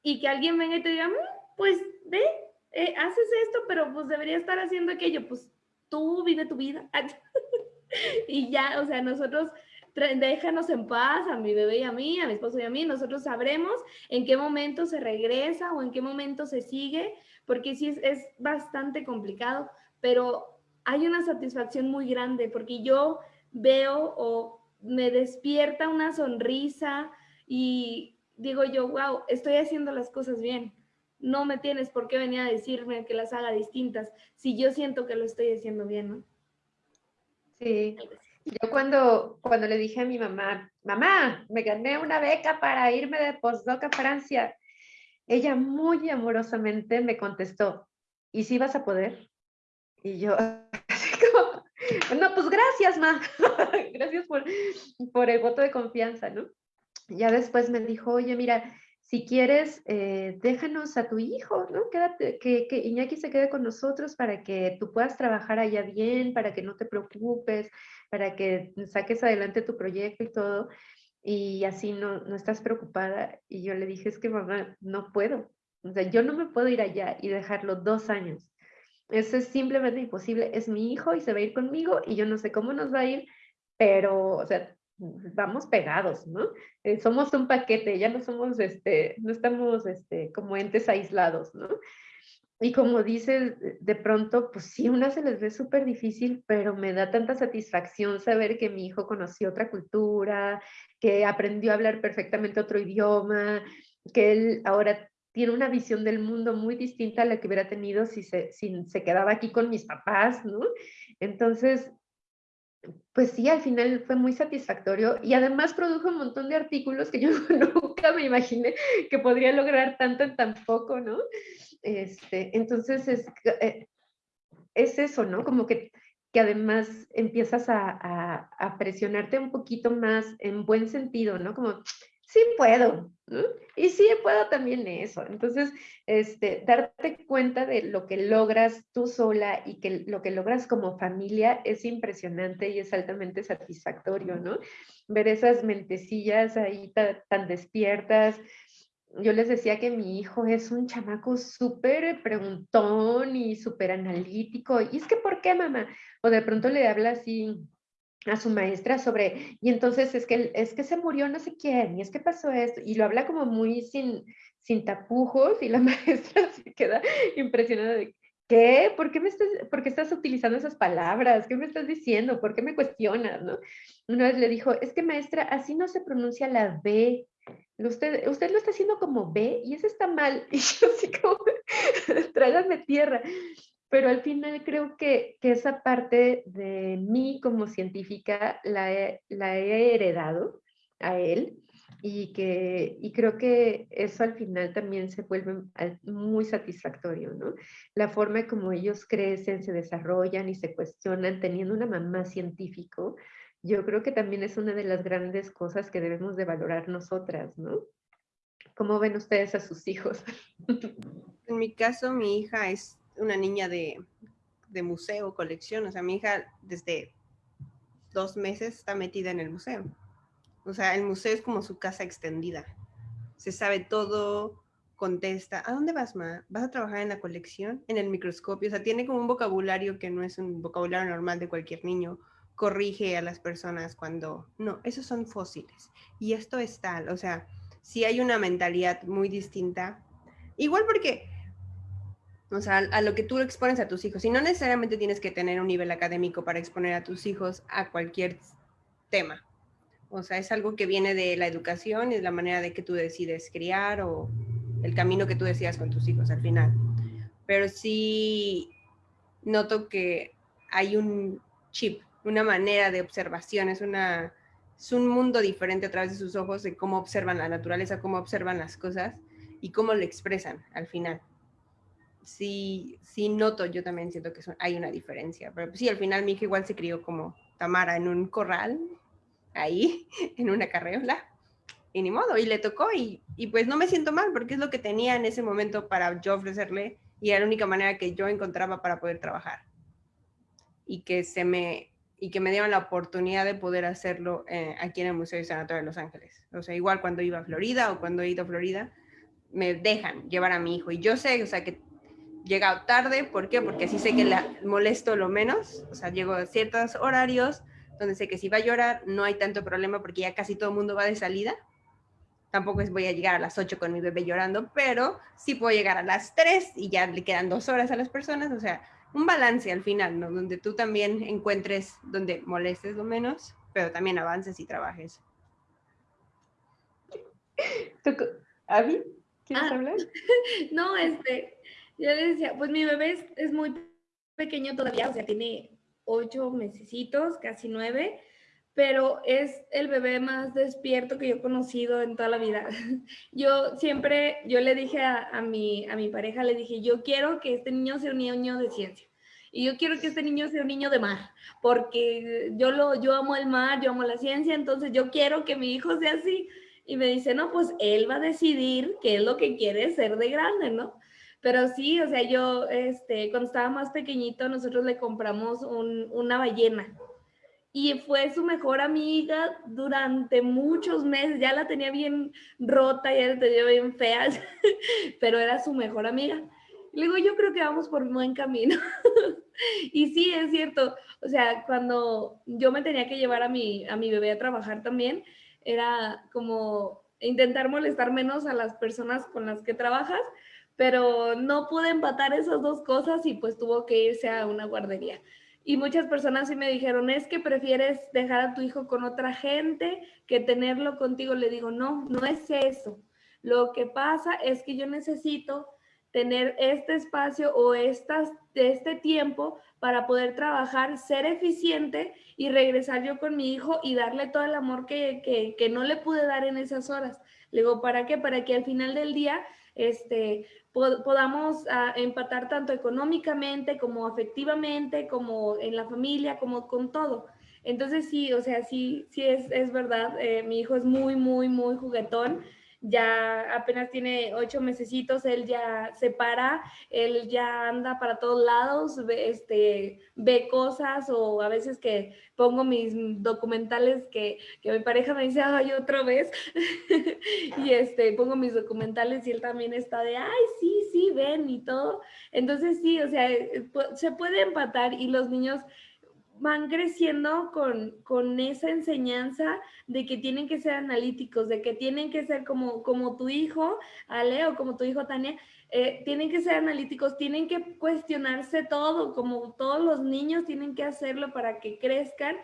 y que alguien venga y te diga, mm, pues ve, eh, haces esto, pero pues debería estar haciendo aquello, pues tú vive tu vida. y ya, o sea, nosotros déjanos en paz a mi bebé y a mí, a mi esposo y a mí, nosotros sabremos en qué momento se regresa o en qué momento se sigue, porque sí es, es bastante complicado, pero hay una satisfacción muy grande porque yo veo o me despierta una sonrisa y digo yo, wow, estoy haciendo las cosas bien. No me tienes por qué venir a decirme que las haga distintas si yo siento que lo estoy haciendo bien, ¿no? Sí. Yo cuando, cuando le dije a mi mamá, mamá, me gané una beca para irme de postdoc a Francia, ella muy amorosamente me contestó, ¿y si vas a poder? Y yo, no, pues gracias, ma. gracias por, por el voto de confianza, ¿no? Ya después me dijo, oye, mira, si quieres, eh, déjanos a tu hijo, ¿no? Quédate, que, que Iñaki se quede con nosotros para que tú puedas trabajar allá bien, para que no te preocupes, para que saques adelante tu proyecto y todo, y así no, no estás preocupada. Y yo le dije, es que mamá, no puedo. O sea, yo no me puedo ir allá y dejarlo dos años. Eso es simplemente imposible. Es mi hijo y se va a ir conmigo y yo no sé cómo nos va a ir, pero, o sea, vamos pegados, ¿no? Eh, somos un paquete, ya no somos, este, no estamos, este, como entes aislados, ¿no? Y como dices, de pronto, pues sí, una se les ve súper difícil, pero me da tanta satisfacción saber que mi hijo conoció otra cultura, que aprendió a hablar perfectamente otro idioma, que él ahora tiene una visión del mundo muy distinta a la que hubiera tenido si se, si se quedaba aquí con mis papás, ¿no? Entonces, pues sí, al final fue muy satisfactorio y además produjo un montón de artículos que yo nunca me imaginé que podría lograr tanto en tan poco, ¿no? Este, entonces es, eh, es eso, ¿no? Como que, que además empiezas a, a, a presionarte un poquito más en buen sentido, ¿no? Como, sí puedo, y sí puedo también eso. Entonces, este, darte cuenta de lo que logras tú sola y que lo que logras como familia es impresionante y es altamente satisfactorio, ¿no? Ver esas mentecillas ahí tan, despiertas. Yo les decía que mi hijo es un chamaco súper preguntón y súper analítico. Y es que, ¿por qué, mamá? O de pronto le habla así, a su maestra sobre, y entonces es que, es que se murió no sé quién, y es que pasó esto, y lo habla como muy sin, sin tapujos, y la maestra se queda impresionada de, ¿qué? ¿Por qué, me estás, ¿Por qué estás utilizando esas palabras? ¿Qué me estás diciendo? ¿Por qué me cuestionas? ¿no? Una vez le dijo, es que maestra, así no se pronuncia la B, Usted, usted lo está haciendo como B y eso está mal. Y yo así como, trágame tierra pero al final creo que, esa parte de mí como científica la he, la he heredado a él y, que, y creo que eso al final también se vuelve muy satisfactorio, ¿no? La forma como ellos crecen, se desarrollan y se cuestionan teniendo una mamá científico, yo creo que también es una de las grandes cosas que debemos de valorar nosotras, ¿no? ¿Cómo ven ustedes a sus hijos? En mi caso, mi hija es una niña de, museo, colección. O sea, mi hija desde dos meses está metida en el museo. O sea, el museo es como su casa extendida. Se sabe todo, contesta, ¿a dónde vas, ma? ¿Vas a trabajar en la colección? En el microscopio. O sea, tiene como un vocabulario que no es un vocabulario normal de cualquier niño. Corrige a las personas cuando, no, esos son fósiles. Y esto es tal. O sea, sí hay una mentalidad muy distinta. Igual porque o sea, a lo que tú expones a tus hijos. Y no necesariamente tienes que tener un nivel académico para exponer a tus hijos a cualquier tema, O sea, es algo que viene de la educación y de la manera de que tú decides criar o el camino que tú decidas con tus hijos al final. Pero sí noto que hay un chip, una manera de observación, es, una, es un mundo diferente a través de sus ojos de cómo observan la naturaleza, cómo observan las cosas y cómo lo expresan al final. Sí, sí noto, yo también siento que hay una diferencia, pero sí, al final mi hija igual se crió como Tamara en un corral, ahí, en una carreola, y ni modo, y le tocó, y, y pues no me siento mal, porque es lo que tenía en ese momento para yo ofrecerle, y era la única manera que yo encontraba para poder trabajar. Y que se me y que me dieron la oportunidad de poder hacerlo eh, aquí en el Museo de Sanatorio de Los Ángeles. O sea, igual cuando iba a Florida o cuando he ido a Florida, me dejan llevar a mi hijo. Y yo sé, o sea, que llegado tarde, ¿por qué? Porque así sé que la molesto lo menos, o sea, llego a ciertos horarios donde sé que si va a llorar no hay tanto problema porque ya casi todo el mundo va de salida. Tampoco es voy a llegar a las 8 con mi bebé llorando, pero sí puedo llegar a las 3 y ya le quedan dos horas a las personas, o sea, un balance al final, ¿no? Donde tú también encuentres donde molestes lo menos, pero también avances y trabajes. ¿Avi? ¿Quieres ah, hablar? No, este, yo le decía, pues mi bebé es, muy pequeño todavía, o sea, tiene ocho mesecitos, casi nueve, pero es el bebé más despierto que yo he conocido en toda la vida. Yo siempre, yo le dije a, a, mi, a mi pareja, le dije, yo quiero que este niño sea un niño de ciencia. Y yo quiero que este niño sea un niño de mar, porque yo, lo, yo amo el mar, yo amo la ciencia, entonces yo quiero que mi hijo sea así. Y me dice, no, pues él va a decidir qué es lo que quiere ser de grande, ¿no? Pero sí, o sea, yo, este, cuando estaba más pequeñito, nosotros le compramos un, una ballena y fue su mejor amiga durante muchos meses. Ya la tenía bien rota, ya la tenía bien fea, pero era su mejor amiga. Le digo, yo creo que vamos por buen camino. y sí, es cierto. O sea, cuando yo me tenía que llevar a mi, a mi bebé a trabajar también, era como intentar molestar menos a las personas con las que trabajas, pero no pude empatar esas dos cosas y pues tuvo que irse a una guardería. Y muchas personas sí me dijeron, es que prefieres dejar a tu hijo con otra gente que tenerlo contigo. Le digo, no, no es eso. Lo que pasa es que yo necesito tener este espacio o estas, este tiempo para poder trabajar, ser eficiente y regresar yo con mi hijo y darle todo el amor que, que, no le pude dar en esas horas. Le digo, ¿para qué? Para que al final del día este, podamos ah, empatar tanto económicamente como afectivamente, como en la familia, como con todo. Entonces sí, o sea, sí, sí es, es verdad, eh, mi hijo es muy, muy, muy juguetón ya apenas tiene ocho mesecitos, él ya se para, él ya anda para todos lados, ve, este, ve cosas o a veces que pongo mis documentales que, que mi pareja me dice, ay, otra vez, y este, pongo mis documentales y él también está de, ay, sí, sí, ven y todo. Entonces sí, o sea, eh, se puede empatar y los niños van creciendo con, con, esa enseñanza de que tienen que ser analíticos, de que tienen que ser como, como tu hijo, Ale, o como tu hijo, Tania, eh, tienen que ser analíticos, tienen que cuestionarse todo, como todos los niños tienen que hacerlo para que crezcan.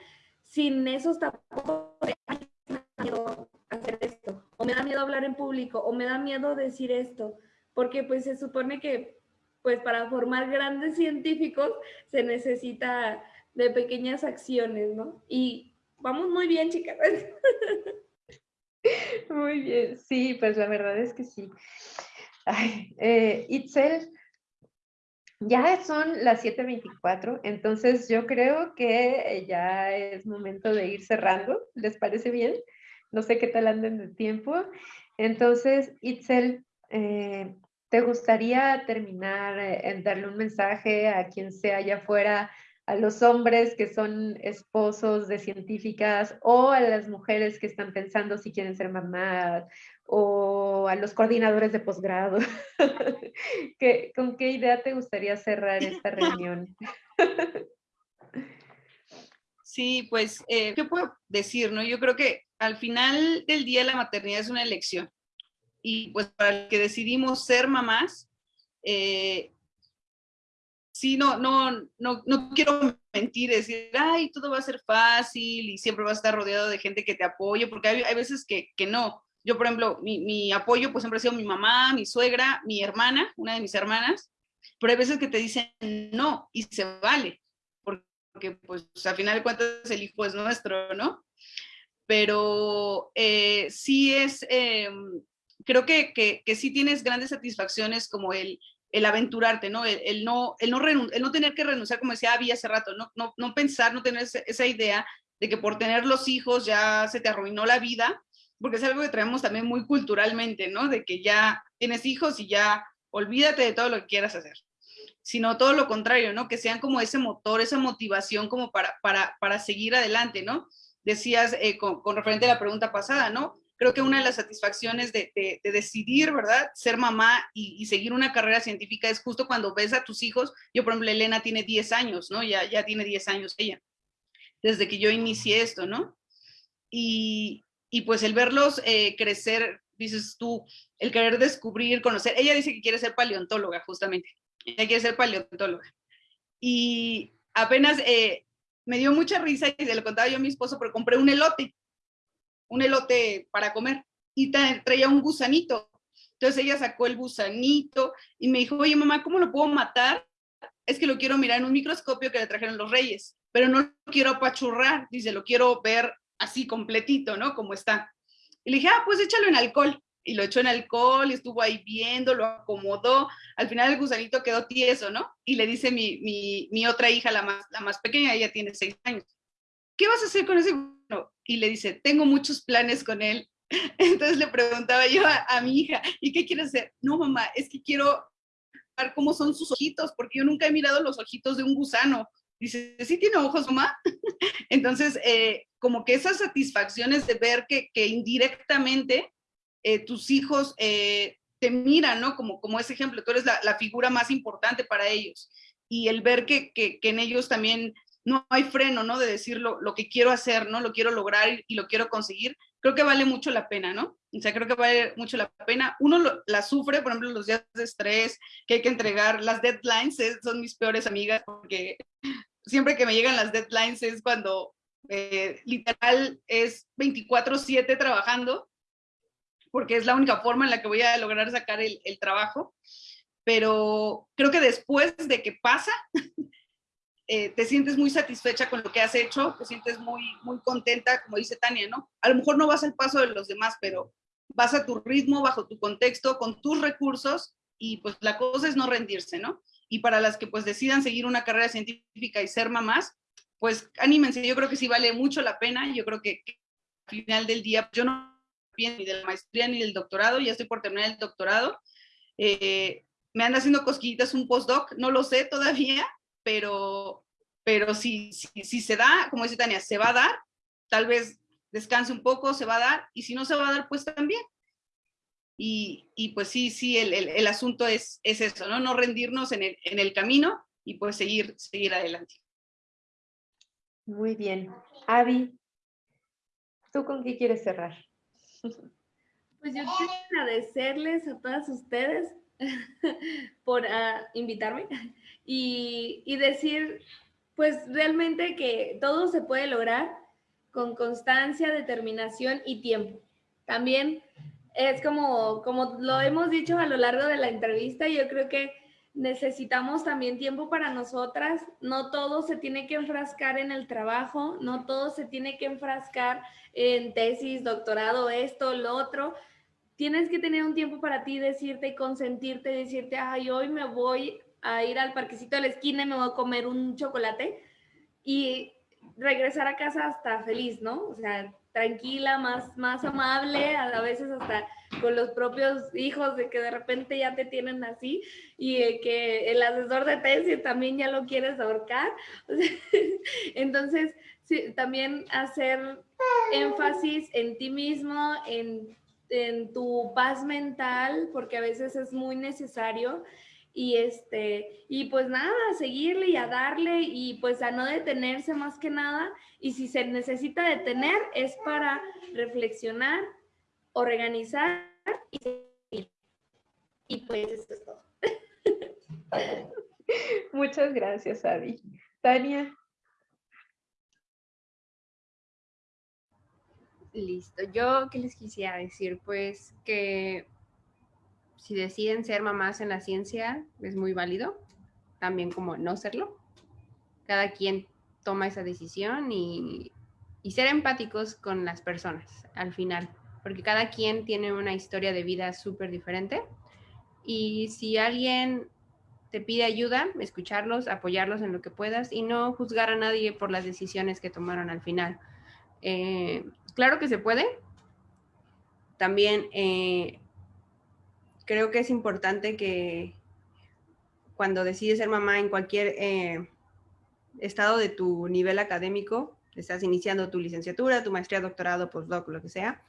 Sin esos tampoco me da miedo hacer esto, o me da miedo hablar en público, o me da miedo decir esto, porque pues se supone que pues para formar grandes científicos se necesita de pequeñas acciones, ¿no? Y vamos muy bien, chicas. Muy bien, sí, pues la verdad es que sí. Ay, eh, Itzel, ya son las 7.24, entonces yo creo que ya es momento de ir cerrando, ¿les parece bien? No sé qué tal anden de tiempo. Entonces, Itzel, eh, ¿te gustaría terminar en darle un mensaje a quien sea allá afuera a los hombres que son esposos de científicas o a las mujeres que están pensando si quieren ser mamás o a los coordinadores de posgrado. ¿Con qué idea te gustaría cerrar esta reunión? Sí, pues, eh, ¿qué puedo decir? No? Yo creo que al final del día la maternidad es una elección. Y pues para el que decidimos ser mamás, eh, sí, no, no, no, no quiero mentir, decir, ay, todo va a ser fácil y siempre va a estar rodeado de gente que te apoye, porque hay, veces que, que, no. Yo, por ejemplo, mi, mi, apoyo pues siempre ha sido mi mamá, mi suegra, mi hermana, una de mis hermanas, pero hay veces que te dicen no y se vale, porque pues al final de cuentas el hijo es nuestro, ¿no? Pero eh, sí es, eh, creo que, que, que sí tienes grandes satisfacciones como el el aventurarte, ¿no? El, no, el, no el no tener que renunciar, como decía Abby hace rato, no, no, no pensar, no tener esa idea de que por tener los hijos ya se te arruinó la vida, porque es algo que traemos también muy culturalmente, ¿no? De que ya tienes hijos y ya olvídate de todo lo que quieras hacer, sino todo lo contrario, ¿no? Que sean como ese motor, esa motivación como para, para, para seguir adelante, ¿no? Decías eh, con, con referente a la pregunta pasada, ¿no? Creo que una de las satisfacciones de, decidir, ¿verdad? Ser mamá y, seguir una carrera científica es justo cuando ves a tus hijos. Yo, por ejemplo, Elena tiene 10 años, ¿no? Ya, ya tiene 10 años ella, desde que yo inicié esto, ¿no? Y, pues el verlos eh, crecer, dices tú, el querer descubrir, conocer. Ella dice que quiere ser paleontóloga, justamente. Ella quiere ser paleontóloga. Y apenas eh, me dio mucha risa y se lo contaba yo a mi esposo, pero compré un elote un elote para comer y traía un gusanito. Entonces ella sacó el gusanito y me dijo, oye mamá, ¿cómo lo puedo matar? Es que lo quiero mirar en un microscopio que le trajeron los reyes, pero no lo quiero apachurrar, dice, lo quiero ver así completito, ¿no? Como está. Y le dije, ah, pues échalo en alcohol. Y lo echó en alcohol estuvo ahí viendo, lo acomodó. Al final el gusanito quedó tieso, ¿no? Y le dice mi, mi, mi otra hija, la más, la más pequeña, ella tiene seis años. ¿Qué vas a hacer con ese y le dice, tengo muchos planes con él. Entonces le preguntaba yo a, mi hija, ¿y qué quieres hacer? No, mamá, es que quiero ver cómo son sus ojitos, porque yo nunca he mirado los ojitos de un gusano. Dice, ¿sí tiene ojos, mamá? Entonces, eh, como que esas satisfacciones de ver que, indirectamente eh, tus hijos eh, te miran, ¿no? Como, como ese ejemplo, tú eres la, figura más importante para ellos. Y el ver que, que en ellos también no hay freno, ¿no? De decir lo, que quiero hacer, ¿no? Lo quiero lograr y, lo quiero conseguir. Creo que vale mucho la pena, ¿no? O sea, creo que vale mucho la pena. Uno la sufre, por ejemplo, los días de estrés que hay que entregar. Las deadlines son mis peores amigas porque siempre que me llegan las deadlines es cuando eh, literal es 24/7 trabajando porque es la única forma en la que voy a lograr sacar el trabajo. Pero creo que después de que pasa, Eh, te sientes muy satisfecha con lo que has hecho, te sientes muy, muy contenta, como dice Tania, ¿no? A lo mejor no vas al paso de los demás, pero vas a tu ritmo, bajo tu contexto, con tus recursos y pues la cosa es no rendirse, ¿no? Y para las que pues decidan seguir una carrera científica y ser mamás, pues anímense, yo creo que sí vale mucho la pena, yo creo que, al final del día yo no ni de la maestría ni del doctorado, ya estoy por terminar el doctorado, eh, me anda haciendo cosquillitas un postdoc, no lo sé todavía, pero, pero si, si, se da, como dice Tania, se va a dar, tal vez descanse un poco, se va a dar, y si no se va a dar, pues también. Y, y pues sí, sí, el, el, el, asunto es, es eso, ¿no? No rendirnos en el, en el camino y pues seguir, seguir adelante. Muy bien. Avi, ¿tú con qué quieres cerrar? Pues yo quiero agradecerles a todas ustedes por uh, invitarme y, y, decir, pues realmente que todo se puede lograr con constancia, determinación y tiempo. También es como, como lo hemos dicho a lo largo de la entrevista, yo creo que necesitamos también tiempo para nosotras. No todo se tiene que enfrascar en el trabajo, no todo se tiene que enfrascar en tesis, doctorado, esto, lo otro tienes que tener un tiempo para ti, decirte y consentirte, decirte, ay, hoy me voy a ir al parquecito de la esquina y me voy a comer un chocolate y regresar a casa hasta feliz, ¿no? O sea, tranquila, más, más amable, a veces hasta con los propios hijos de que de repente ya te tienen así y que el asesor de tesis también ya lo quieres ahorcar. Entonces, sí, también hacer énfasis en ti mismo, en en tu paz mental, porque a veces es muy necesario. Y este, y pues nada, a seguirle y a darle y pues a no detenerse más que nada. Y si se necesita detener es para reflexionar, organizar y seguir. Y pues eso es todo. Muchas gracias, Adi. Tania. Listo. Yo, ¿qué les quisiera decir? Pues que si deciden ser mamás en la ciencia, es muy válido, también como no serlo. Cada quien toma esa decisión y, y ser empáticos con las personas al final, porque cada quien tiene una historia de vida súper diferente. Y si alguien te pide ayuda, escucharlos, apoyarlos en lo que puedas y no juzgar a nadie por las decisiones que tomaron al final. Eh, claro que se puede. También eh, creo que es importante que cuando decides ser mamá en cualquier eh, estado de tu nivel académico, estás iniciando tu licenciatura, tu maestría, doctorado, postdoc, lo que sea,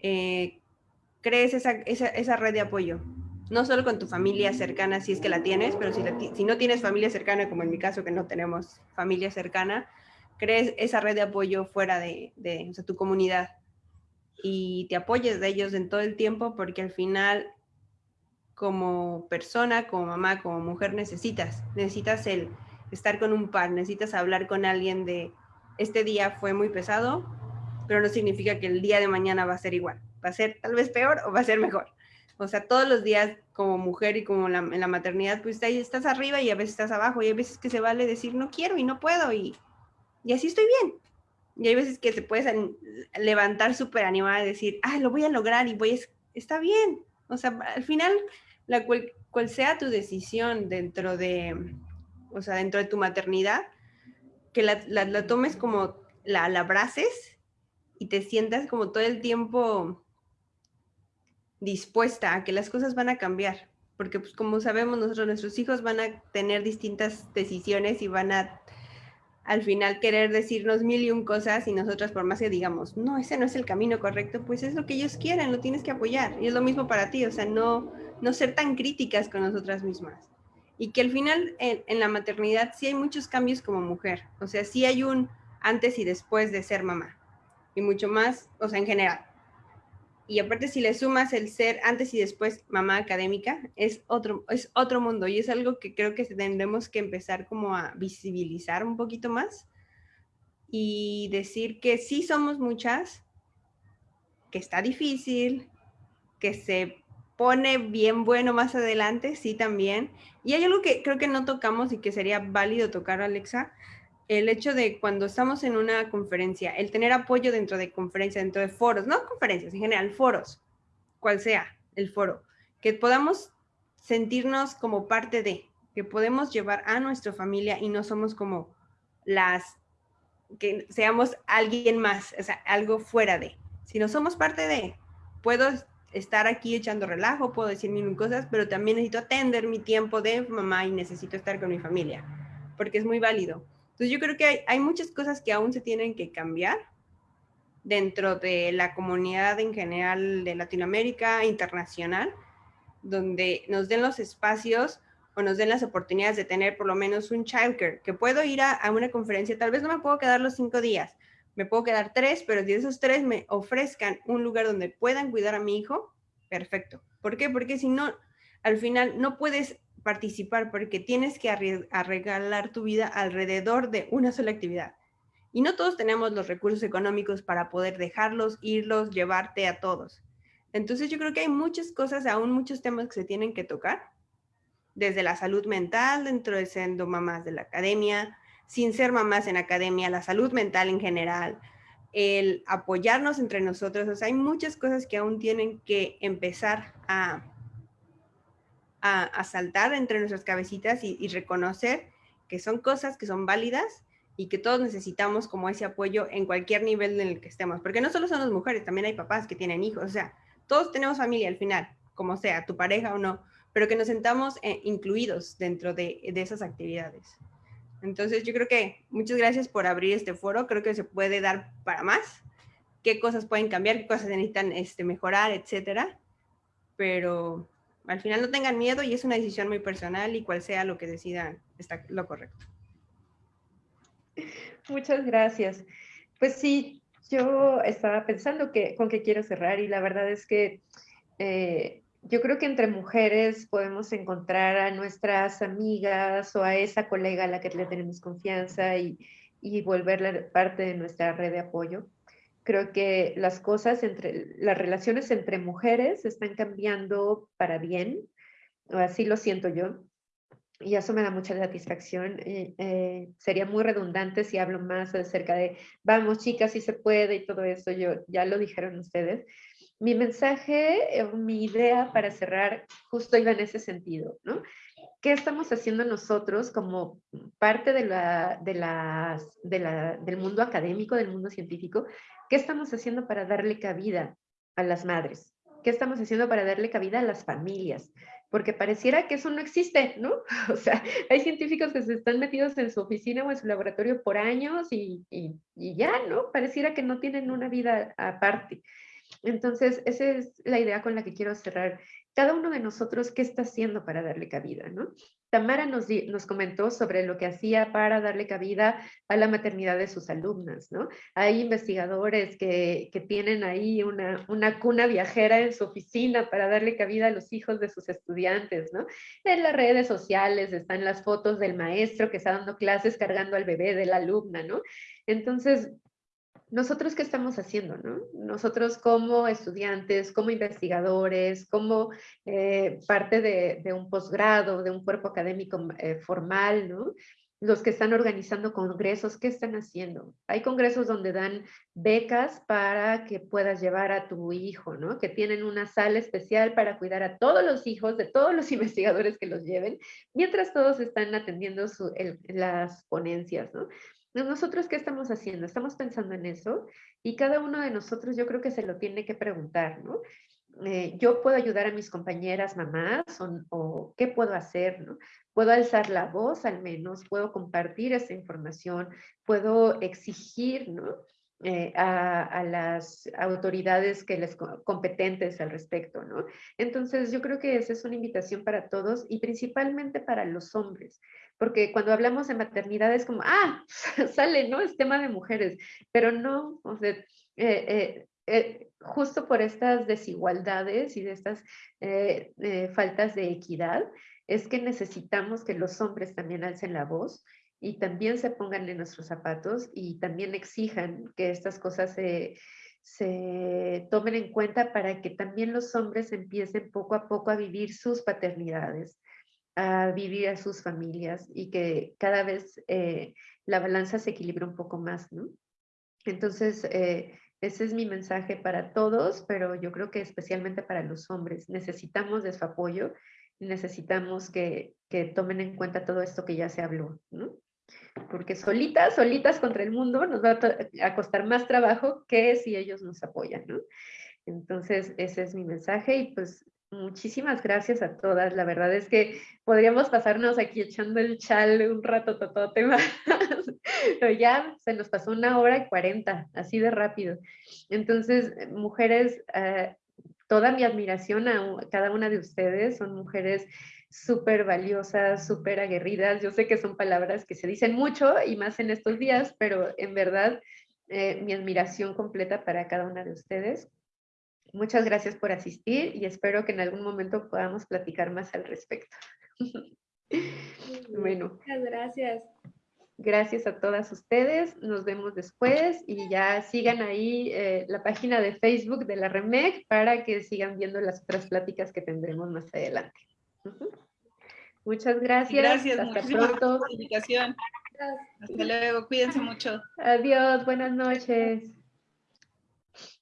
crees esa, esa, red de apoyo. No solo con tu familia cercana, si es que la tienes, pero si no tienes familia cercana, como en mi caso, que no tenemos familia cercana, crees esa red de apoyo fuera de, de tu comunidad y te apoyes de ellos en todo el tiempo, porque al final como persona, como mamá, como mujer necesitas. Necesitas el estar con un par, necesitas hablar con alguien de este día fue muy pesado, pero no significa que el día de mañana va a ser igual. Va a ser tal vez peor o va a ser mejor. O sea, todos los días como mujer y como en la maternidad, pues ahí estás arriba y a veces estás abajo y hay veces que se vale decir no quiero y no puedo y, y así estoy bien. Y hay veces que te puedes levantar súper animada y decir, ah, lo voy a lograr y voy. Está bien. O sea, al final la cual, sea tu decisión dentro de, o sea, dentro de tu maternidad, que la, tomes como, la, la abraces y te sientas como todo el tiempo dispuesta a que las cosas van a cambiar. Porque pues como sabemos nosotros, nuestros hijos van a tener distintas decisiones y van a al final querer decirnos mil y un cosas y nosotras por más que digamos, no, ese no es el camino correcto, pues es lo que ellos quieren, lo tienes que apoyar. Y es lo mismo para ti, o sea, no, no ser tan críticas con nosotras mismas. Y que al final en, la maternidad sí hay muchos cambios como mujer, o sea, sí hay un antes y después de ser mamá. Y mucho más, o sea, en general. Y aparte si le sumas el ser antes y después mamá académica, es otro, es otro mundo y es algo que creo que tendremos que empezar como a visibilizar un poquito más y decir que sí somos muchas, que está difícil, que se pone bien bueno más adelante, sí también. Y hay algo que creo que no tocamos y que sería válido tocar, Alexa, el hecho de cuando estamos en una conferencia, el tener apoyo dentro de conferencias, dentro de foros, no conferencias, en general, foros, cual sea el foro, que podamos sentirnos como parte de, que podemos llevar a nuestra familia y no somos como las, que seamos alguien más, o sea, algo fuera de, sino somos parte de, puedo estar aquí echando relajo, puedo decir mil cosas, pero también necesito atender mi tiempo de mamá y necesito estar con mi familia, porque es muy válido. Entonces yo creo que hay, muchas cosas que aún se tienen que cambiar dentro de la comunidad en general de Latinoamérica, internacional, donde nos den los espacios o nos den las oportunidades de tener por lo menos un childcare, que puedo ir a, a, una conferencia, tal vez no me puedo quedar los cinco días, me puedo quedar tres, pero si esos tres me ofrezcan un lugar donde puedan cuidar a mi hijo, perfecto. ¿Por qué? Porque si no, al final no puedes participar porque tienes que arreglar tu vida alrededor de una sola actividad. Y no todos tenemos los recursos económicos para poder dejarlos, irlos, llevarte a todos. Entonces yo creo que hay muchas cosas, aún muchos temas que se tienen que tocar, desde la salud mental, dentro de siendo mamás de la academia, sin ser mamás en academia, la salud mental en general, el apoyarnos entre nosotros. Hay muchas cosas que aún tienen que empezar a a, saltar entre nuestras cabecitas y, reconocer que son cosas que son válidas y que todos necesitamos como ese apoyo en cualquier nivel en el que estemos. Porque no solo son las mujeres, también hay papás que tienen hijos. O sea, todos tenemos familia al final, como sea, tu pareja o no, pero que nos sentamos eh, incluidos dentro de, de, esas actividades. Entonces, yo creo que muchas gracias por abrir este foro. Creo que se puede dar para más. Qué cosas pueden cambiar, qué cosas necesitan este, mejorar, etcétera. Pero al final no tengan miedo y es una decisión muy personal y cual sea lo que decidan está lo correcto. Muchas gracias. Pues sí, yo estaba pensando que con qué quiero cerrar y la verdad es que eh, yo creo que entre mujeres podemos encontrar a nuestras amigas o a esa colega a la que le tenemos confianza y, y volverla parte de nuestra red de apoyo. Creo que las cosas entre, las relaciones entre mujeres están cambiando para bien, así lo siento yo, y eso me da mucha satisfacción. Eh, eh, sería muy redundante si hablo más acerca de, vamos chicas, si se puede y todo eso, yo, ya lo dijeron ustedes, mi mensaje, eh, mi idea para cerrar justo iba en ese sentido, ¿no? ¿Qué estamos haciendo nosotros como parte de la, de las, de la, del mundo académico, del mundo científico? ¿Qué estamos haciendo para darle cabida a las madres? ¿Qué estamos haciendo para darle cabida a las familias? Porque pareciera que eso no existe, ¿no? O sea, hay científicos que se están metidos en su oficina o en su laboratorio por años y, y, y ya, ¿no? Pareciera que no tienen una vida aparte. Entonces, esa es la idea con la que quiero cerrar. Cada uno de nosotros, ¿qué está haciendo para darle cabida? ¿no? Tamara nos, comentó sobre lo que hacía para darle cabida a la maternidad de sus alumnas, ¿no? Hay investigadores que, que tienen ahí una, una, cuna viajera en su oficina para darle cabida a los hijos de sus estudiantes, ¿no? En las redes sociales están las fotos del maestro que está dando clases cargando al bebé de la alumna, ¿no? Entonces, nosotros qué estamos haciendo, ¿no? Nosotros como estudiantes, como investigadores, como eh, parte de, un posgrado, de un cuerpo académico eh, formal, ¿no? Los que están organizando congresos, ¿qué están haciendo? Hay congresos donde dan becas para que puedas llevar a tu hijo, ¿no? Que tienen una sala especial para cuidar a todos los hijos de todos los investigadores que los lleven, mientras todos están atendiendo las ponencias, ¿no? Nosotros, ¿qué estamos haciendo? Estamos pensando en eso y cada uno de nosotros yo creo que se lo tiene que preguntar, ¿no? Eh, yo puedo ayudar a mis compañeras mamás o, qué puedo hacer, ¿no? Puedo alzar la voz al menos, puedo compartir esa información, puedo exigir, ¿no? Eh, a, las autoridades que les competentes al respecto, ¿no? Entonces yo creo que esa es una invitación para todos y principalmente para los hombres, porque cuando hablamos de maternidad es como, ah, sale, ¿no? Es tema de mujeres, pero no, o sea, eh, eh, justo por estas desigualdades y de estas faltas de equidad, es que necesitamos que los hombres también alcen la voz y también se pongan en nuestros zapatos y también exijan que estas cosas se, se tomen en cuenta para que también los hombres empiecen poco a poco a vivir sus paternidades, a vivir a sus familias y que cada vez eh, la balanza se equilibre un poco más, ¿no? Entonces, eh, ese es mi mensaje para todos, pero yo creo que especialmente para los hombres. Necesitamos de su apoyo y necesitamos que, que tomen en cuenta todo esto que ya se habló, ¿no? porque solitas, solitas contra el mundo nos va a, costar más trabajo que si ellos nos apoyan, ¿no? Entonces, ese es mi mensaje y pues muchísimas gracias a todas. La verdad es que podríamos pasarnos aquí echando el chal un rato totote más, pero ya se nos pasó una hora y cuarenta, así de rápido. Entonces, mujeres, eh, toda mi admiración a cada una de ustedes, son mujeres súper valiosas, súper aguerridas. Yo sé que son palabras que se dicen mucho y más en estos días, pero en verdad eh, mi admiración completa para cada una de ustedes. Muchas gracias por asistir y espero que en algún momento podamos platicar más al respecto. bueno. Muchas gracias. Gracias a todas ustedes. Nos vemos después y ya sigan ahí eh, la página de Facebook de la REMEC para que sigan viendo las otras pláticas que tendremos más adelante. Muchas gracias. Gracias, Hasta pronto. Por la invitación. Hasta luego, cuídense mucho. Adiós, buenas noches.